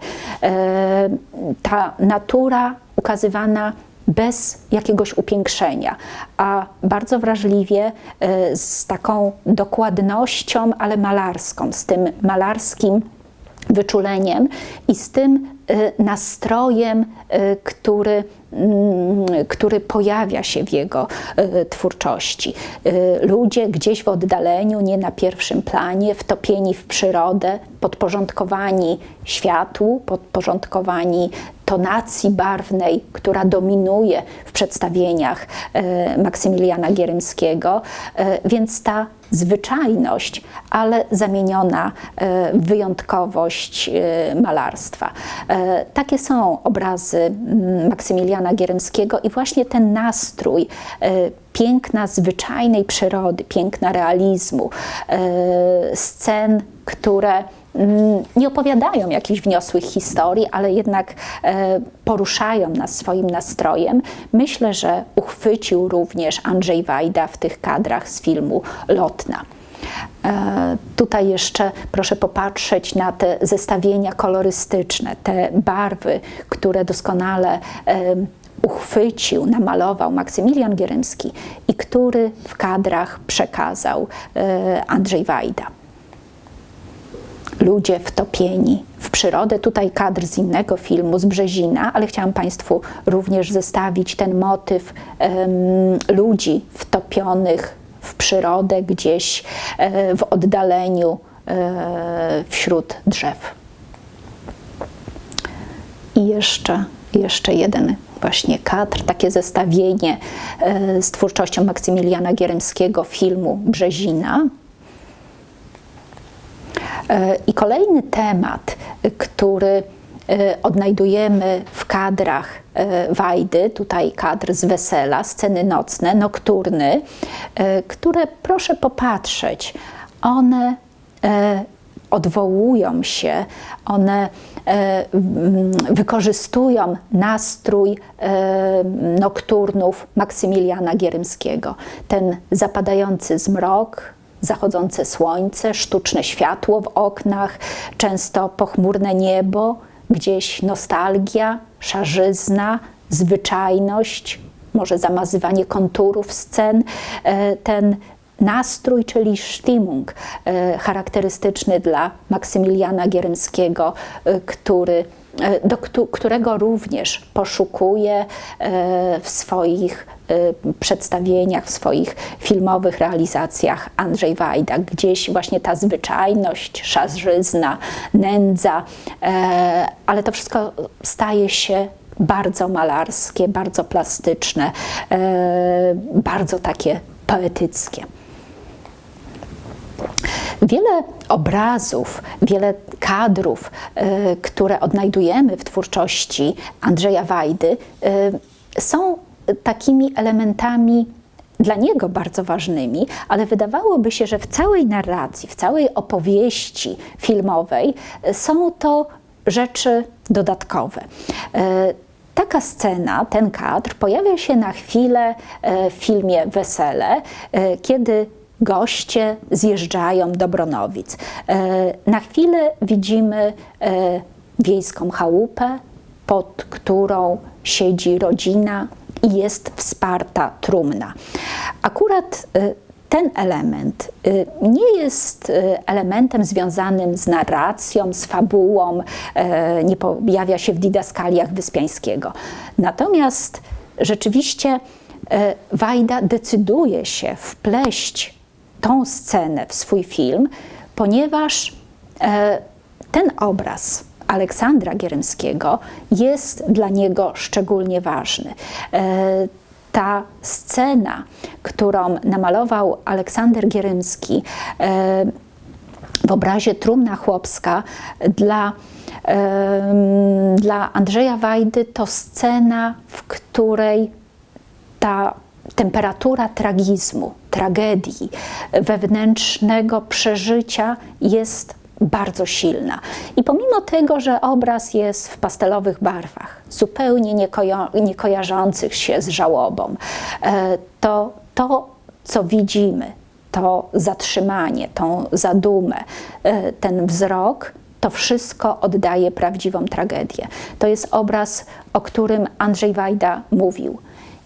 Ta natura ukazywana bez jakiegoś upiększenia, a bardzo wrażliwie e, z taką dokładnością, ale malarską, z tym malarskim wyczuleniem i z tym e, nastrojem, e, który Mm, który pojawia się w jego e, twórczości. Ludzie gdzieś w oddaleniu, nie na pierwszym planie, wtopieni w przyrodę, podporządkowani światłu, podporządkowani tonacji barwnej, która dominuje w przedstawieniach Maksymiliana Gierymskiego, więc ta zwyczajność, ale zamieniona w wyjątkowość malarstwa. Takie są obrazy mm, Maksymiliana Jana Gieremskiego i właśnie ten nastrój e, piękna zwyczajnej przyrody, piękna realizmu, e, scen, które mm, nie opowiadają jakichś wniosłych historii, ale jednak e, poruszają nas swoim nastrojem. Myślę, że uchwycił również Andrzej Wajda w tych kadrach z filmu Lotna. Tutaj jeszcze proszę popatrzeć na te zestawienia kolorystyczne, te barwy, które doskonale uchwycił, namalował Maksymilian Gierymski i który w kadrach przekazał e, Andrzej Wajda. Ludzie wtopieni w przyrodę. Tutaj kadr z innego filmu, z Brzezina, ale chciałam Państwu również zestawić ten motyw um, ludzi wtopionych w przyrodę gdzieś e, w oddaleniu e, wśród drzew. I jeszcze, jeszcze jeden właśnie kadr, takie zestawienie e, z twórczością Maksymiliana Gierymskiego filmu Brzezina. I kolejny temat, który odnajdujemy w kadrach Wajdy, tutaj kadr z wesela, sceny nocne, nokturny, które proszę popatrzeć, one odwołują się, one e, wykorzystują nastrój e, nokturnów Maksymiliana Gierymskiego. Ten zapadający zmrok, zachodzące słońce, sztuczne światło w oknach, często pochmurne niebo, gdzieś nostalgia, szarzyzna, zwyczajność, może zamazywanie konturów scen, e, ten nastrój, czyli Stimmung, e, charakterystyczny dla Maksymiliana Gierymskiego, e, który, do którego również poszukuje w swoich przedstawieniach, w swoich filmowych realizacjach Andrzej Wajda. Gdzieś właśnie ta zwyczajność, szarzyzna, nędza, ale to wszystko staje się bardzo malarskie, bardzo plastyczne, bardzo takie poetyckie. Wiele obrazów, wiele kadrów, e, które odnajdujemy w twórczości Andrzeja Wajdy, e, są takimi elementami dla niego bardzo ważnymi, ale wydawałoby się, że w całej narracji, w całej opowieści filmowej są to rzeczy dodatkowe. Taka scena, ten kadr pojawia się na chwilę w filmie Wesele, kiedy goście zjeżdżają do Bronowic. Na chwilę widzimy wiejską chałupę, pod którą siedzi rodzina i jest wsparta trumna. Akurat y, ten element y, nie jest y, elementem związanym z narracją, z fabułą, nie pojawia się w didaskaliach Wyspiańskiego. Natomiast rzeczywiście Wajda decyduje się wpleść tą scenę w swój film, ponieważ ten obraz Aleksandra Gierymskiego jest dla niego szczególnie ważny. E, ta scena, którą namalował Aleksander Gierymski e, w obrazie Trumna Chłopska dla, dla Andrzeja Wajdy to scena, w której ta temperatura tragizmu, tragedii, wewnętrznego przeżycia jest bardzo silna. I pomimo tego, że obraz jest w pastelowych barwach, zupełnie nie, nie kojarzących się z żałobą, e, to to, co widzimy, to zatrzymanie, tą zadumę, e, ten wzrok, to wszystko oddaje prawdziwą tragedię. To jest obraz, o którym Andrzej Wajda mówił.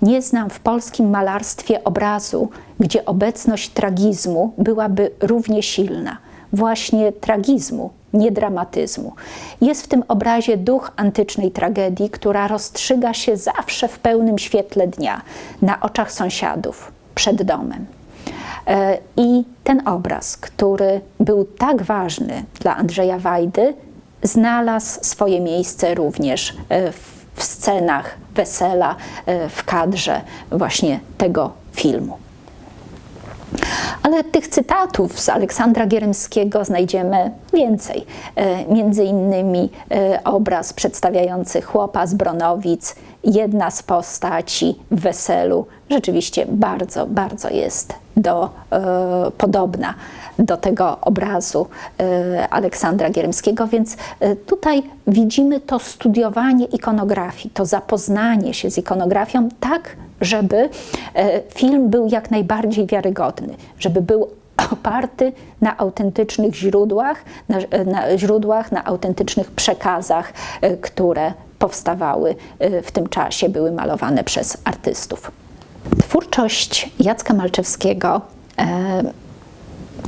Nie znam w polskim malarstwie obrazu, gdzie obecność tragizmu byłaby równie silna właśnie tragizmu, nie dramatyzmu. Jest w tym obrazie duch antycznej tragedii, która rozstrzyga się zawsze w pełnym świetle dnia, na oczach sąsiadów, przed domem. E, I ten obraz, który był tak ważny dla Andrzeja Wajdy, znalazł swoje miejsce również e, w scenach wesela, e, w kadrze właśnie tego filmu. Ale tych cytatów z Aleksandra Gierymskiego znajdziemy więcej. E, między innymi e, obraz przedstawiający chłopa z Bronowic, jedna z postaci w weselu, rzeczywiście bardzo, bardzo jest do, e, podobna do tego obrazu e, Aleksandra Gierymskiego, więc e, tutaj widzimy to studiowanie ikonografii, to zapoznanie się z ikonografią tak, żeby e, film był jak najbardziej wiarygodny, żeby był oparty na autentycznych źródłach, na, na, źródłach, na autentycznych przekazach, które powstawały w tym czasie, były malowane przez artystów. Twórczość Jacka Malczewskiego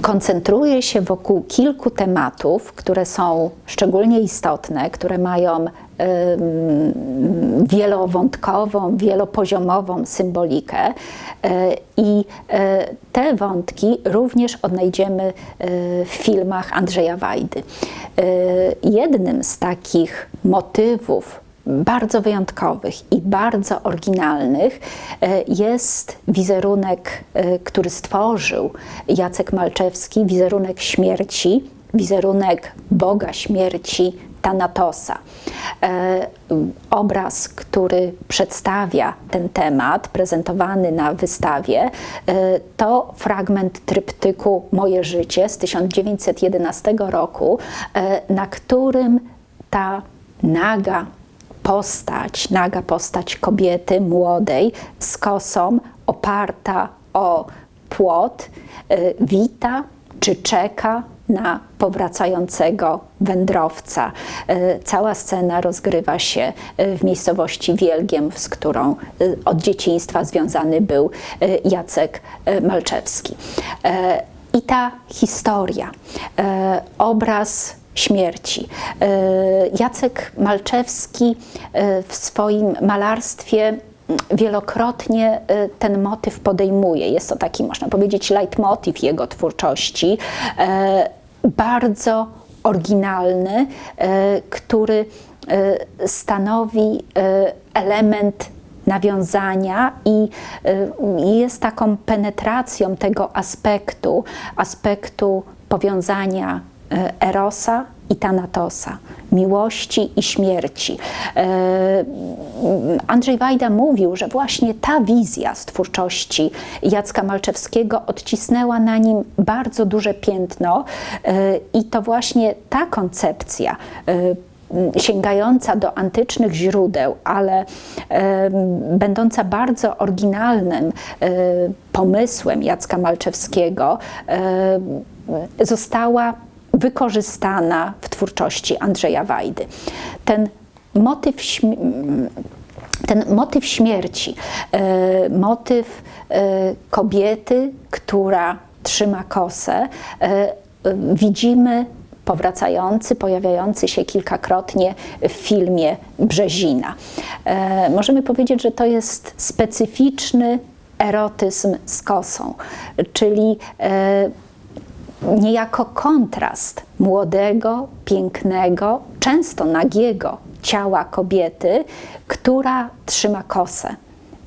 koncentruje się wokół kilku tematów, które są szczególnie istotne, które mają wielowątkową, wielopoziomową symbolikę e, i e, te wątki również odnajdziemy e, w filmach Andrzeja Wajdy. Jednym z takich motywów bardzo wyjątkowych i bardzo oryginalnych e, jest wizerunek, e, który stworzył Jacek Malczewski, wizerunek śmierci, wizerunek Boga śmierci Tanatosa. E, obraz, który przedstawia ten temat, prezentowany na wystawie, to fragment tryptyku Moje życie z 1911 roku, na którym ta naga postać, naga postać kobiety młodej z kosą oparta o płot, y, wita czy czeka na powracającego wędrowca. Y, cała scena rozgrywa się y, w miejscowości Wielgiem, z którą od dzieciństwa związany był Jacek Malczewski. I ta historia, obraz śmierci. E, Jacek Malczewski e, w swoim malarstwie wielokrotnie e, ten motyw podejmuje. Jest to taki, można powiedzieć, leitmotiv jego twórczości, bardzo oryginalny, który stanowi element nawiązania i jest taką penetracją tego aspektu, aspektu powiązania Erosa i Tanatosa, miłości i śmierci. E, Andrzej Wajda mówił, że właśnie ta wizja z twórczości Jacka Malczewskiego odcisnęła na nim bardzo duże piętno e, i to właśnie ta koncepcja sięgająca do antycznych źródeł, ale będąca bardzo oryginalnym pomysłem Jacka Malczewskiego, została wykorzystana w twórczości Andrzeja Wajdy. Ten motyw, ten motyw śmierci, e, motyw e, kobiety, która trzyma kosę, e, widzimy powracający, pojawiający się kilkakrotnie w filmie Brzezina. Możemy powiedzieć, że to jest specyficzny erotyzm z kosą, czyli niejako kontrast młodego, pięknego, często nagiego ciała kobiety, która trzyma kosę,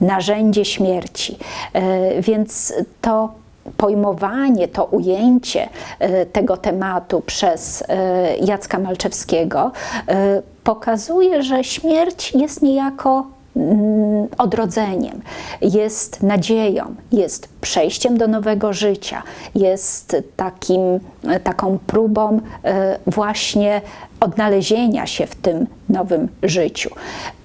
narzędzie śmierci. E, więc to pojmowanie, to ujęcie e, tego tematu przez e, Jacka Malczewskiego pokazuje, że śmierć jest niejako odrodzeniem, jest nadzieją, jest przejściem do nowego życia, jest takim, taką próbą e, właśnie odnalezienia się w tym nowym życiu.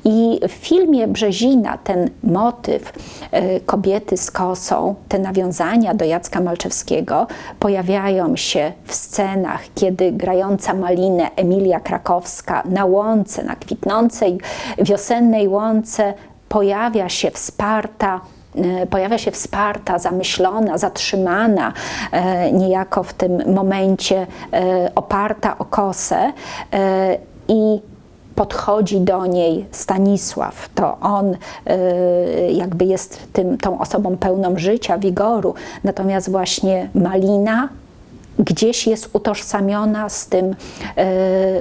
I w filmie Brzezina ten motyw e, kobiety z kosą, te nawiązania do Jacka Malczewskiego pojawiają się w scenach, kiedy grająca malinę Emilia Krakowska na łące, na kwitnącej wiosennej łące pojawia się wsparta pojawia się wsparta, zamyślona, zatrzymana, e, niejako w tym momencie oparta o kosę i podchodzi do niej Stanisław, to on jakby jest tym, tą osobą pełną życia, wigoru, natomiast właśnie Malina gdzieś jest utożsamiona z tym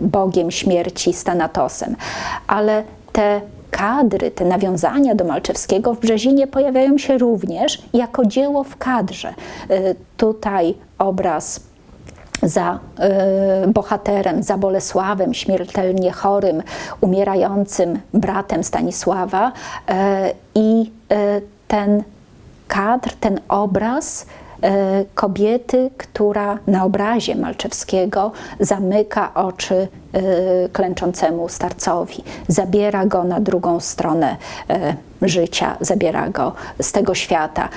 Bogiem śmierci, Stanatosem. Ale te kadry, te nawiązania do Malczewskiego w Brzezinie pojawiają się również jako dzieło w kadrze. Y, tutaj obraz za y, bohaterem, za Bolesławem, śmiertelnie chorym, umierającym bratem Stanisława y, i ten kadr, ten obraz kobiety, która na obrazie Malczewskiego zamyka oczy e, klęczącemu starcowi, zabiera go na drugą stronę e, życia, zabiera go z tego świata.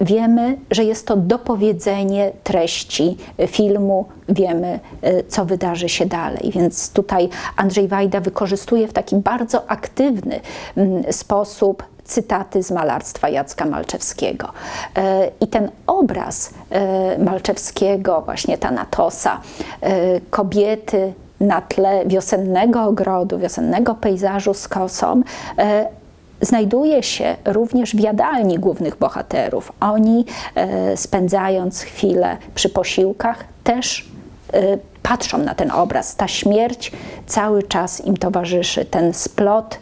Wiemy, że jest to dopowiedzenie treści filmu, wiemy, co wydarzy się dalej. Więc tutaj Andrzej Wajda wykorzystuje w taki bardzo aktywny mm, sposób cytaty z malarstwa Jacka Malczewskiego. E, I ten obraz e, Malczewskiego, właśnie Tanatosa, e, kobiety na tle wiosennego ogrodu, wiosennego pejzażu z kosą, znajduje się również w jadalni głównych bohaterów. Oni, spędzając chwilę przy posiłkach, też patrzą na ten obraz. Ta śmierć cały czas im towarzyszy, ten splot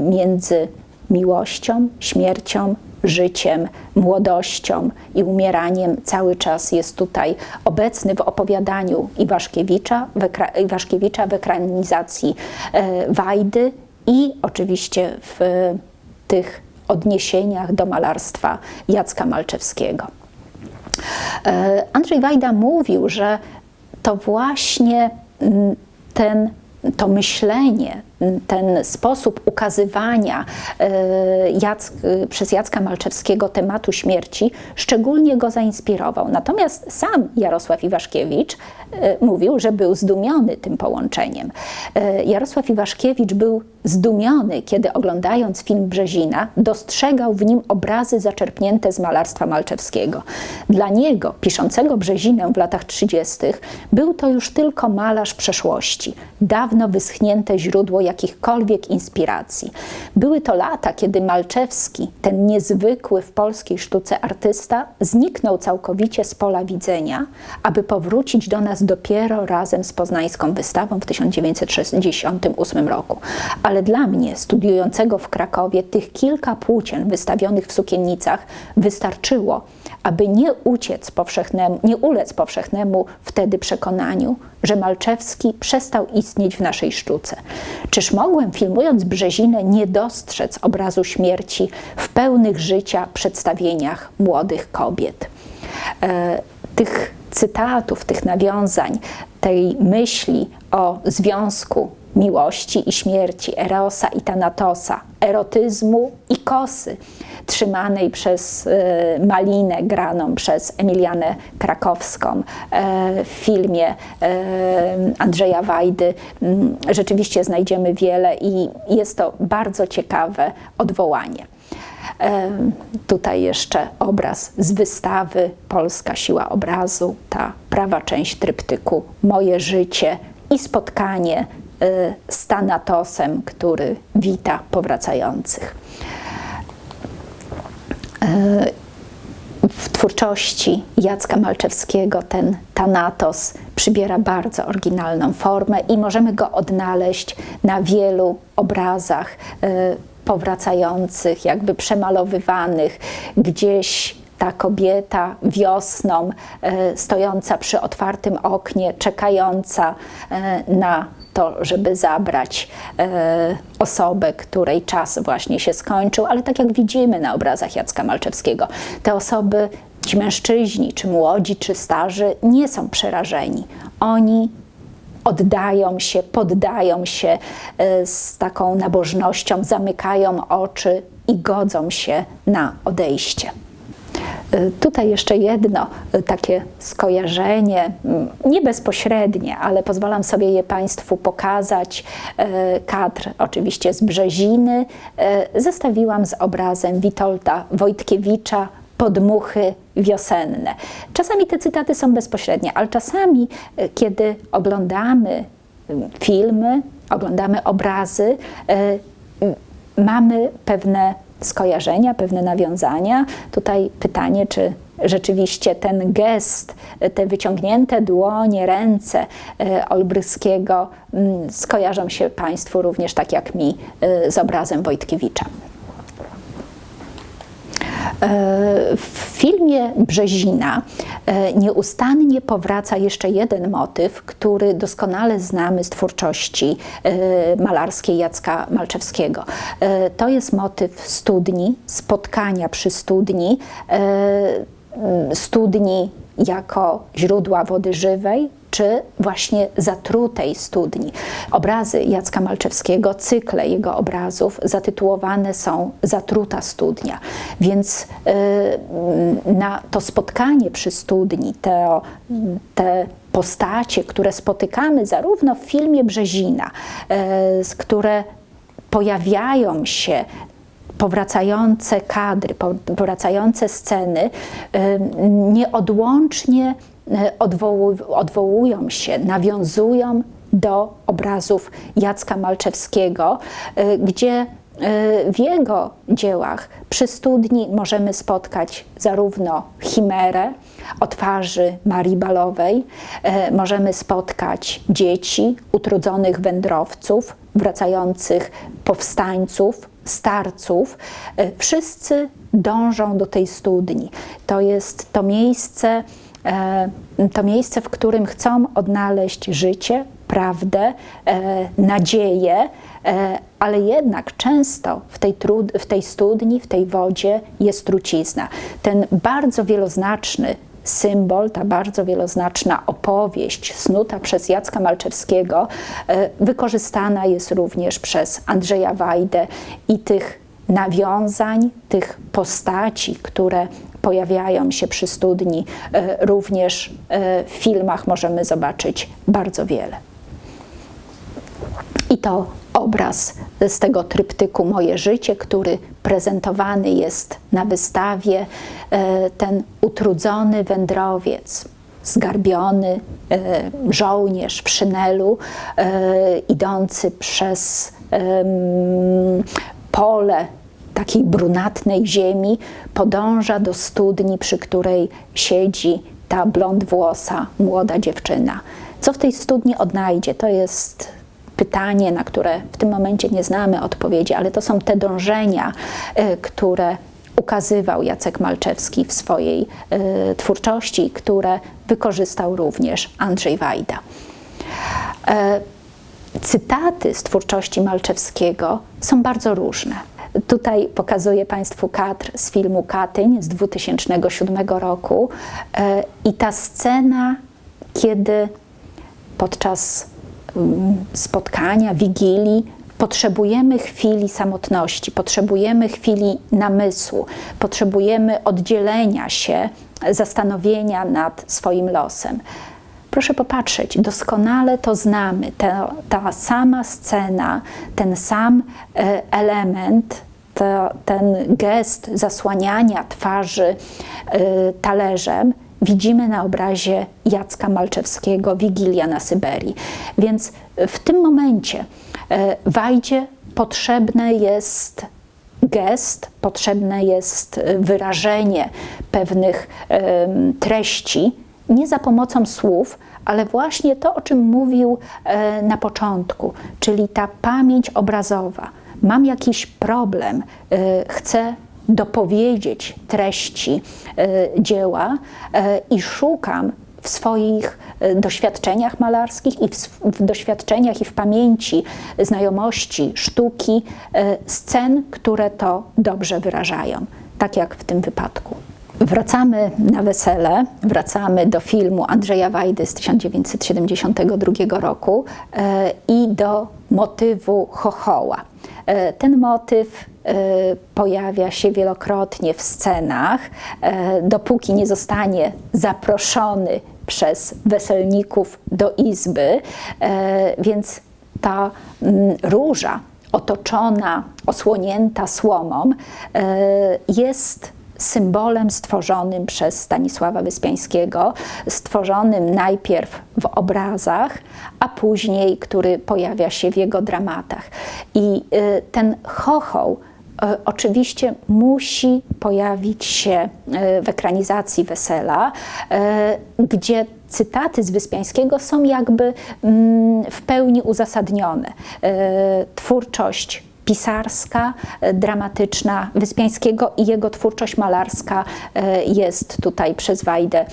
między miłością, śmiercią, życiem, młodością i umieraniem cały czas jest tutaj obecny w opowiadaniu Iwaszkiewicza, w, Iwaszkiewicza w ekranizacji e, Wajdy i oczywiście w tych odniesieniach do malarstwa Jacka Malczewskiego. E, Andrzej Wajda mówił, że to właśnie ten, to myślenie, ten sposób ukazywania e, Jack, przez Jacka Malczewskiego tematu śmierci szczególnie go zainspirował. Natomiast sam Jarosław Iwaszkiewicz e, mówił, że był zdumiony tym połączeniem. E, Jarosław Iwaszkiewicz był zdumiony, kiedy oglądając film Brzezina, dostrzegał w nim obrazy zaczerpnięte z malarstwa Malczewskiego. Dla niego, piszącego Brzezinę w latach 30., był to już tylko malarz przeszłości, dawno wyschnięte źródło jakichkolwiek inspiracji. Były to lata, kiedy Malczewski, ten niezwykły w polskiej sztuce artysta, zniknął całkowicie z pola widzenia, aby powrócić do nas dopiero razem z poznańską wystawą w 1968 roku. Ale dla mnie, studiującego w Krakowie, tych kilka płócien wystawionych w sukiennicach wystarczyło, aby nie uciec powszechnemu, nie ulec powszechnemu wtedy przekonaniu, że Malczewski przestał istnieć w naszej sztuce. Czyż mogłem, filmując Brzezinę, nie dostrzec obrazu śmierci w pełnych życia przedstawieniach młodych kobiet? E, tych cytatów, tych nawiązań tej myśli o związku miłości i śmierci, erosa i tanatosa, erotyzmu i kosy, trzymanej przez e, Malinę, graną przez Emilianę Krakowską e, w filmie e, Andrzeja Wajdy. Mm, rzeczywiście znajdziemy wiele i jest to bardzo ciekawe odwołanie. Tutaj jeszcze obraz z wystawy Polska siła obrazu, ta prawa część tryptyku Moje życie i spotkanie z Tanatosem, który wita powracających. W twórczości Jacka Malczewskiego ten Thanatos przybiera bardzo oryginalną formę i możemy go odnaleźć na wielu obrazach e, powracających, jakby przemalowywanych, gdzieś ta kobieta wiosną, e, stojąca przy otwartym oknie, czekająca e, na to, żeby zabrać e, osobę, której czas właśnie się skończył, ale tak jak widzimy na obrazach Jacka Malczewskiego, te osoby, ci mężczyźni, czy młodzi, czy starzy, nie są przerażeni. Oni oddają się, poddają się e, z taką nabożnością, zamykają oczy i godzą się na odejście. Y, tutaj jeszcze jedno y, takie skojarzenie, mm, nie bezpośrednie, ale pozwalam sobie je Państwu pokazać. Y, kadr oczywiście z Brzeziny zestawiłam z obrazem Witolda Wojtkiewicza Podmuchy wiosenne. Czasami te cytaty są bezpośrednie, ale czasami, kiedy oglądamy filmy, oglądamy obrazy, mamy pewne skojarzenia, pewne nawiązania. Tutaj pytanie, czy rzeczywiście ten gest, te wyciągnięte dłonie, ręce e, Olbryskiego mm, skojarzą się Państwu również tak jak mi e, z obrazem Wojtkiewicza. E, w filmie Brzezina e, nieustannie powraca jeszcze jeden motyw, który doskonale znamy z twórczości e, malarskiej Jacka Malczewskiego. To jest motyw studni, spotkania przy studni, studni jako źródła wody żywej, czy właśnie zatrutej studni. Obrazy Jacka Malczewskiego, cykle jego obrazów zatytułowane są Zatruta studnia. Więc yy, na to spotkanie przy studni, te, te postacie, które spotykamy zarówno w filmie Brzezina, yy, które pojawiają się powracające kadry, powracające sceny nieodłącznie e, odwołują się, nawiązują do obrazów Jacka Malczewskiego, e, gdzie e, w jego dziełach przy studni możemy spotkać zarówno chimerę o twarzy Marii Balowej, możemy spotkać dzieci, utrudzonych wędrowców, wracających powstańców, starców, e, wszyscy dążą do tej studni. To jest to miejsce, e, to miejsce, w którym chcą odnaleźć życie, prawdę, e, nadzieję, ale jednak często w tej, trud, w tej studni, w tej wodzie jest trucizna. Ten bardzo wieloznaczny symbol, ta bardzo wieloznaczna opowieść snuta przez Jacka Malczewskiego e, wykorzystana jest również przez Andrzeja Wajdę i tych nawiązań, tych postaci, które pojawiają się przy studni, e, również e, w filmach możemy zobaczyć bardzo wiele. I to obraz z tego tryptyku Moje życie, który prezentowany jest na wystawie. E, ten utrudzony wędrowiec, zgarbiony żołnierz w szynelu, idący przez pole takiej brunatnej ziemi, podąża do studni, przy której siedzi ta blond włosa młoda dziewczyna. Co w tej studni odnajdzie? To jest pytanie, na które w tym momencie nie znamy odpowiedzi, ale to są te dążenia, y, które ukazywał Jacek Malczewski w swojej y, twórczości, które wykorzystał również Andrzej Wajda. E, cytaty z twórczości Malczewskiego są bardzo różne. Tutaj pokazuję Państwu kadr z filmu Katyń z 2007 roku e, i ta scena, kiedy podczas mm, spotkania, wigilii, potrzebujemy chwili samotności, potrzebujemy chwili namysłu, potrzebujemy oddzielenia się, zastanowienia nad swoim losem. Proszę popatrzeć, doskonale to znamy. Ta, ta sama scena, ten sam e, element, to, ten gest zasłaniania twarzy e, talerzem widzimy na obrazie Jacka Malczewskiego Wigilia na Syberii. Więc w tym momencie e, Wajdzie potrzebne jest gest, potrzebne jest wyrażenie pewnych treści, nie za pomocą słów, ale właśnie to, o czym mówił e, na początku, czyli ta pamięć obrazowa. Mam jakiś problem, e, chcę dopowiedzieć treści e, dzieła i szukam w swoich doświadczeniach malarskich i w, w, doświadczeniach i w pamięci znajomości sztuki scen, które to dobrze wyrażają, tak jak w tym wypadku. Wracamy na wesele, wracamy do filmu Andrzeja Wajdy z 1972 roku e, i do motywu chochoła. E, ten motyw e, pojawia się wielokrotnie w scenach, dopóki nie zostanie zaproszony przez weselników do izby, więc ta róża otoczona, osłonięta słomą jest symbolem stworzonym przez Stanisława Wyspiańskiego, stworzonym najpierw w obrazach, a później, który pojawia się w jego dramatach. I y, ten chochoł y, oczywiście musi pojawić się y, w ekranizacji Wesela, gdzie cytaty z Wyspiańskiego są jakby mm, w pełni uzasadnione. Twórczość pisarska, e, dramatyczna Wyspiańskiego i jego twórczość malarska e, jest tutaj przez Wajdę e,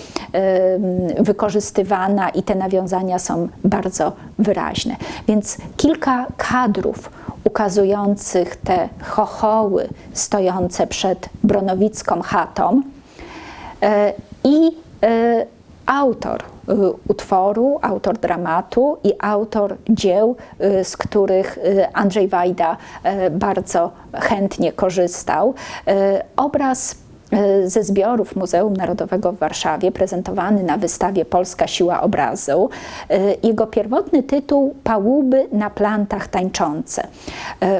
wykorzystywana i te nawiązania są bardzo wyraźne. Więc kilka kadrów ukazujących te chochoły stojące przed bronowicką chatą i autor utworu, autor dramatu i autor dzieł, y, z których y, Andrzej Wajda bardzo chętnie korzystał. Obraz ze zbiorów Muzeum Narodowego w Warszawie, prezentowany na wystawie Polska Siła Obrazu. Jego pierwotny tytuł Pałuby na plantach tańczące.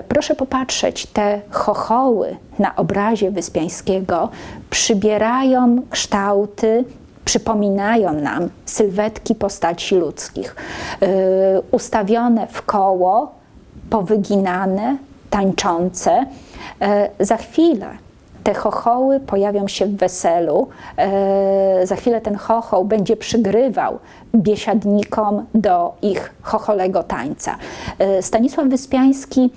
Proszę popatrzeć, te chochoły na obrazie Wyspiańskiego przybierają kształty przypominają nam sylwetki postaci ludzkich, yy, ustawione w koło, powyginane, tańczące. Yy, za chwilę te chochoły pojawią się w weselu. Yy, za chwilę ten chochoł będzie przygrywał biesiadnikom do ich chocholego tańca. Stanisław Wyspiański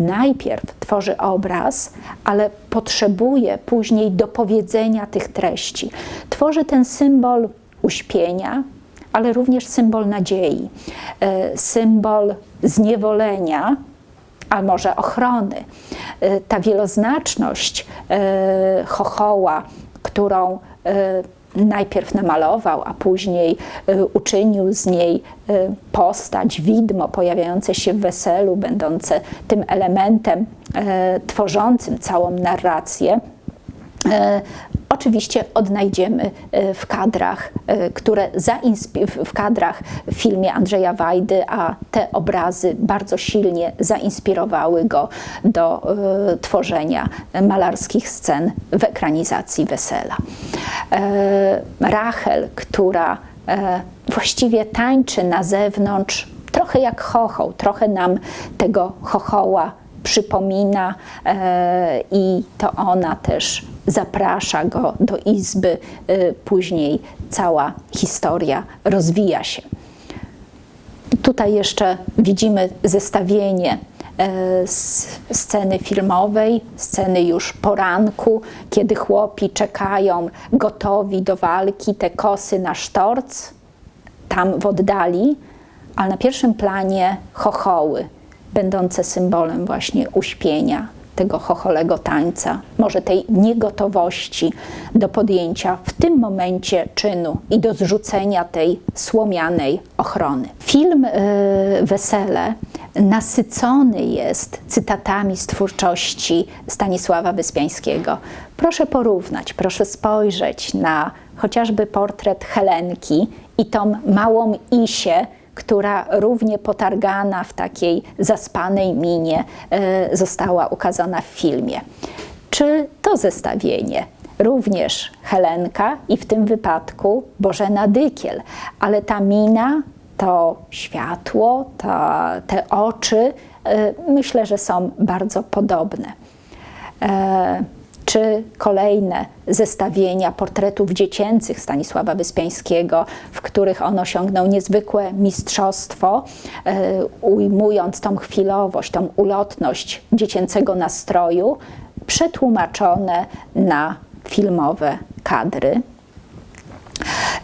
najpierw tworzy obraz, ale potrzebuje później dopowiedzenia tych treści. Tworzy ten symbol uśpienia, ale również symbol nadziei, e, symbol zniewolenia, a może ochrony. E, ta wieloznaczność e, chochoła, którą najpierw namalował, a później y, uczynił z niej y, postać, widmo pojawiające się w weselu, będące tym elementem y, tworzącym całą narrację. Oczywiście odnajdziemy w kadrach, które w kadrach w filmie Andrzeja Wajdy, a te obrazy bardzo silnie zainspirowały go do tworzenia malarskich scen w ekranizacji Wesela. E, Rachel, która e, właściwie tańczy na zewnątrz, trochę jak chochoł, trochę nam tego chochoła przypomina e, i to ona też zaprasza go do izby. Później cała historia rozwija się. Tutaj jeszcze widzimy zestawienie E, sceny filmowej, sceny już poranku, kiedy chłopi czekają gotowi do walki, te kosy na sztorc, tam w oddali, ale na pierwszym planie chochoły, będące symbolem właśnie uśpienia, tego chocholego tańca, może tej niegotowości do podjęcia w tym momencie czynu i do zrzucenia tej słomianej ochrony. Film y, Wesele nasycony jest cytatami z twórczości Stanisława Wyspiańskiego. Proszę porównać, proszę spojrzeć na chociażby portret Helenki i tą małą Isię, która równie potargana w takiej zaspanej minie e, została ukazana w filmie. Czy to zestawienie również Helenka i w tym wypadku Bożena Dykiel, ale ta mina, to światło, ta, te oczy, e, myślę, że są bardzo podobne. Czy kolejne zestawienia portretów dziecięcych Stanisława Wyspiańskiego, w których on osiągnął niezwykłe mistrzostwo, e, ujmując tą chwilowość, tą ulotność dziecięcego nastroju, przetłumaczone na filmowe kadry.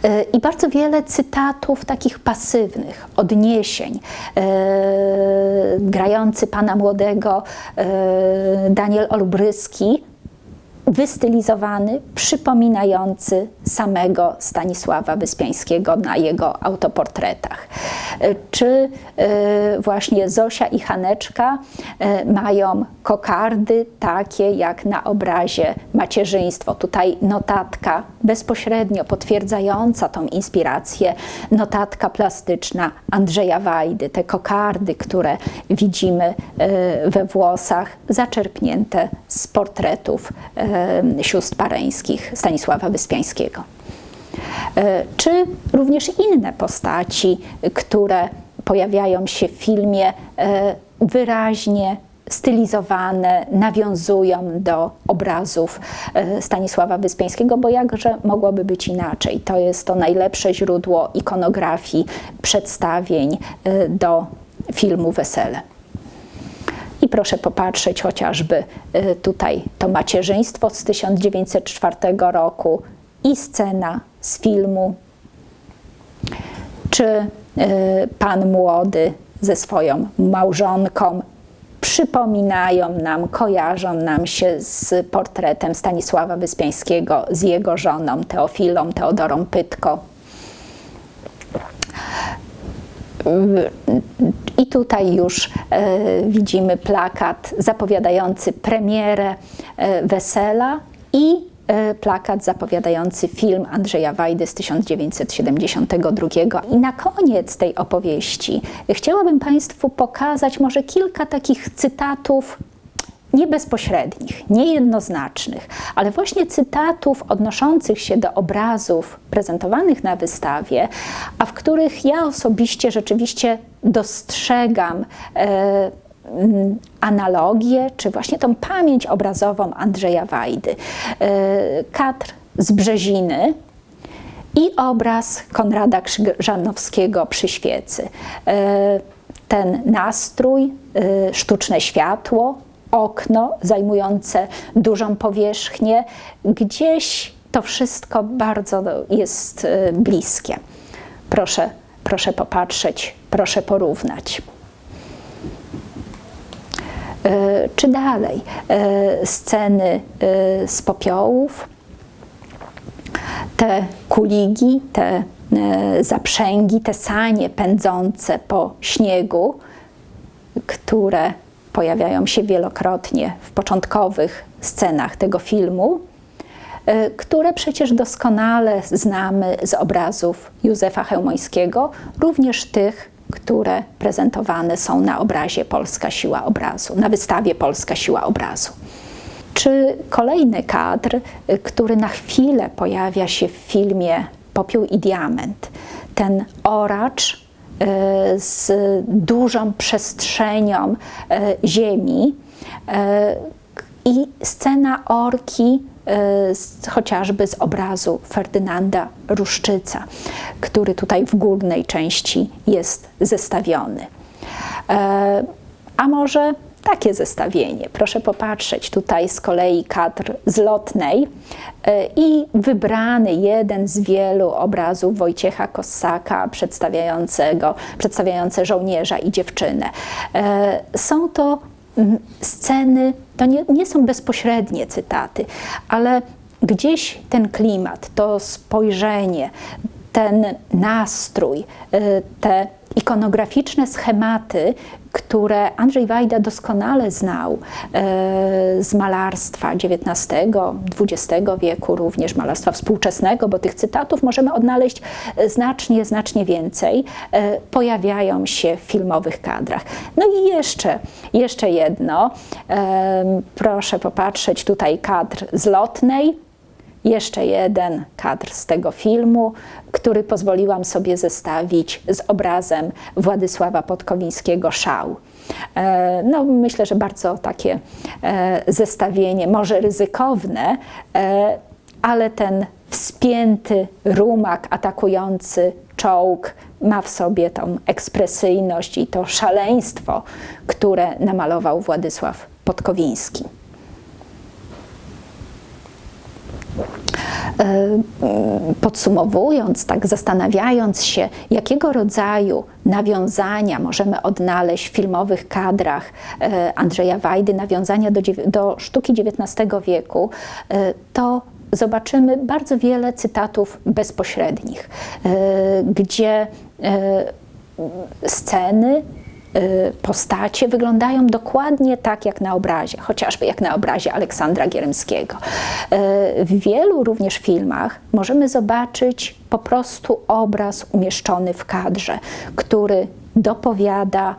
E, I bardzo wiele cytatów takich pasywnych, odniesień. E, grający pana młodego Daniel Olbryski wystylizowany, przypominający samego Stanisława Wyspiańskiego na jego autoportretach. Czy e, właśnie Zosia i Haneczka e, mają kokardy takie jak na obrazie macierzyństwo. Tutaj notatka bezpośrednio potwierdzająca tą inspirację, notatka plastyczna Andrzeja Wajdy, te kokardy, które widzimy e, we włosach, zaczerpnięte z portretów sióstr pareńskich Stanisława Wyspiańskiego. E, czy również inne postaci, które pojawiają się w filmie, e, wyraźnie stylizowane, nawiązują do obrazów e, Stanisława Wyspiańskiego, bo jakże mogłoby być inaczej? To jest to najlepsze źródło ikonografii, przedstawień do filmu Wesele. I proszę popatrzeć chociażby y, tutaj to macierzyństwo z 1904 roku i scena z filmu, czy y, pan młody ze swoją małżonką przypominają nam, kojarzą nam się z portretem Stanisława Wyspiańskiego, z jego żoną Teofilą Teodorą Pytko. I tutaj już e, widzimy plakat zapowiadający premierę e, wesela i e, plakat zapowiadający film Andrzeja Wajdy z 1972. I na koniec tej opowieści chciałabym Państwu pokazać może kilka takich cytatów nie bezpośrednich, niejednoznacznych, ale właśnie cytatów odnoszących się do obrazów prezentowanych na wystawie, a w których ja osobiście rzeczywiście dostrzegam e, analogię, czy właśnie tą pamięć obrazową Andrzeja Wajdy. E, kadr z Brzeziny, i obraz Konrada Krzyżanowskiego przy świecy. E, ten nastrój, e, sztuczne światło, okno zajmujące dużą powierzchnię, gdzieś to wszystko bardzo jest y, bliskie. Proszę, proszę popatrzeć, proszę porównać. Y, czy dalej y, sceny z popiołów, te kuligi, te zaprzęgi, te sanie pędzące po śniegu, które pojawiają się wielokrotnie w początkowych scenach tego filmu, e, które przecież doskonale znamy z obrazów Józefa Chełmońskiego, również tych, które prezentowane są na obrazie Polska Siła Obrazu, na wystawie Polska Siła Obrazu. Czy kolejny kadr, e, który na chwilę pojawia się w filmie Popiół i Diament, ten oracz z dużą przestrzenią e, ziemi e, i scena orki chociażby z obrazu Ferdynanda Ruszczyca, który tutaj w górnej części jest zestawiony. A może takie zestawienie. Proszę popatrzeć, tutaj z kolei kadr z lotnej e, i wybrany jeden z wielu obrazów Wojciecha Kossaka przedstawiającego, przedstawiające żołnierza i dziewczynę. E, są to sceny to nie, nie są bezpośrednie cytaty, ale gdzieś ten klimat, to spojrzenie, ten nastrój, y, te ikonograficzne schematy, które Andrzej Wajda doskonale znał y, z malarstwa XIX, XX wieku, również malarstwa współczesnego, bo tych cytatów możemy odnaleźć znacznie, znacznie więcej, y, pojawiają się w filmowych kadrach. No i jeszcze, jeszcze jedno, proszę popatrzeć tutaj kadr z lotnej, jeszcze jeden kadr z tego filmu, który pozwoliłam sobie zestawić z obrazem Władysława Podkowińskiego Szał. E, no, myślę, że bardzo takie e, zestawienie, może ryzykowne, e, ale ten wspięty rumak atakujący czołg ma w sobie tą ekspresyjność i to szaleństwo, które namalował Władysław Podkowiński. E, podsumowując, tak zastanawiając się, jakiego rodzaju nawiązania możemy odnaleźć w filmowych kadrach e, Andrzeja Wajdy, nawiązania do, do sztuki XIX wieku, e, to zobaczymy bardzo wiele cytatów bezpośrednich, gdzie sceny, postacie wyglądają dokładnie tak jak na obrazie, chociażby jak na obrazie Aleksandra Gierymskiego. Y, w wielu również filmach możemy zobaczyć po prostu obraz umieszczony w kadrze, który dopowiada,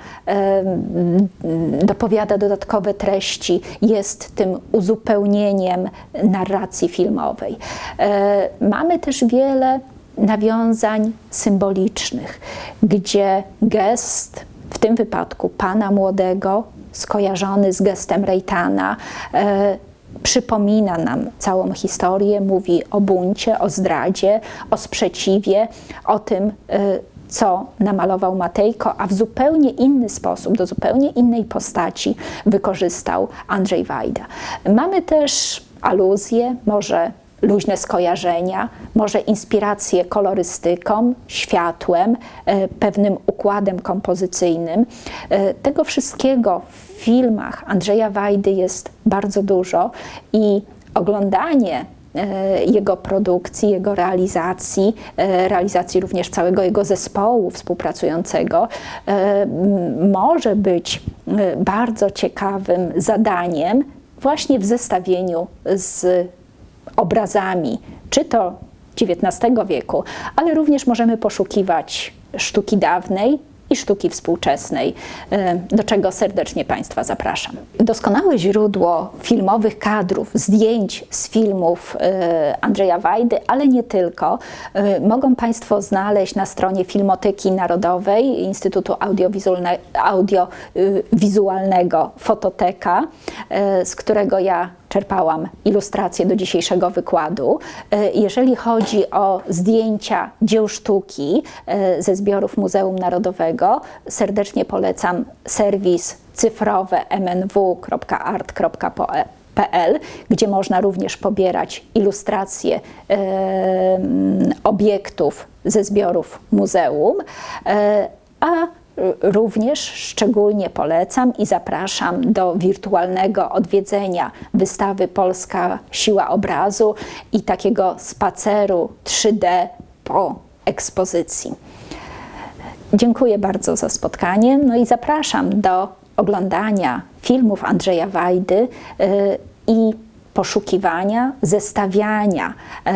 dopowiada dodatkowe treści, jest tym uzupełnieniem narracji filmowej. Y, mamy też wiele nawiązań symbolicznych, gdzie gest w tym wypadku pana młodego, skojarzony z gestem Rejtana, e, przypomina nam całą historię, mówi o buncie, o zdradzie, o sprzeciwie, o tym, e, co namalował Matejko, a w zupełnie inny sposób, do zupełnie innej postaci wykorzystał Andrzej Wajda. Mamy też aluzje, może luźne skojarzenia, może inspiracje kolorystyką, światłem, e, pewnym układem kompozycyjnym. E, tego wszystkiego w filmach Andrzeja Wajdy jest bardzo dużo i oglądanie e, jego produkcji, jego realizacji, realizacji również całego jego zespołu współpracującego, może być bardzo ciekawym zadaniem właśnie w zestawieniu z obrazami, czy to XIX wieku, ale również możemy poszukiwać sztuki dawnej, i sztuki współczesnej, e, do czego serdecznie Państwa zapraszam. Doskonałe źródło filmowych kadrów, zdjęć z filmów e, Andrzeja Wajdy, ale nie tylko, e, mogą Państwo znaleźć na stronie Filmoteki Narodowej Instytutu Audiowizualnego Fototeka, z którego ja czerpałam ilustracje do dzisiejszego wykładu. E, jeżeli chodzi o zdjęcia dzieł sztuki e, ze zbiorów Muzeum Narodowego, serdecznie polecam serwis cyfrowy mnw.art.pl, gdzie można również pobierać ilustracje e, obiektów ze zbiorów muzeum, a również szczególnie polecam i zapraszam do wirtualnego odwiedzenia wystawy Polska Siła Obrazu i takiego spaceru 3D po ekspozycji. Dziękuję bardzo za spotkanie, no i zapraszam do oglądania filmów Andrzeja Wajdy y, i poszukiwania, zestawiania y,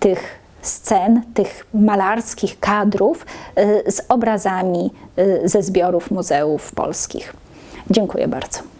tych scen, tych malarskich kadrów y, z obrazami y, ze zbiorów muzeów polskich. Dziękuję bardzo.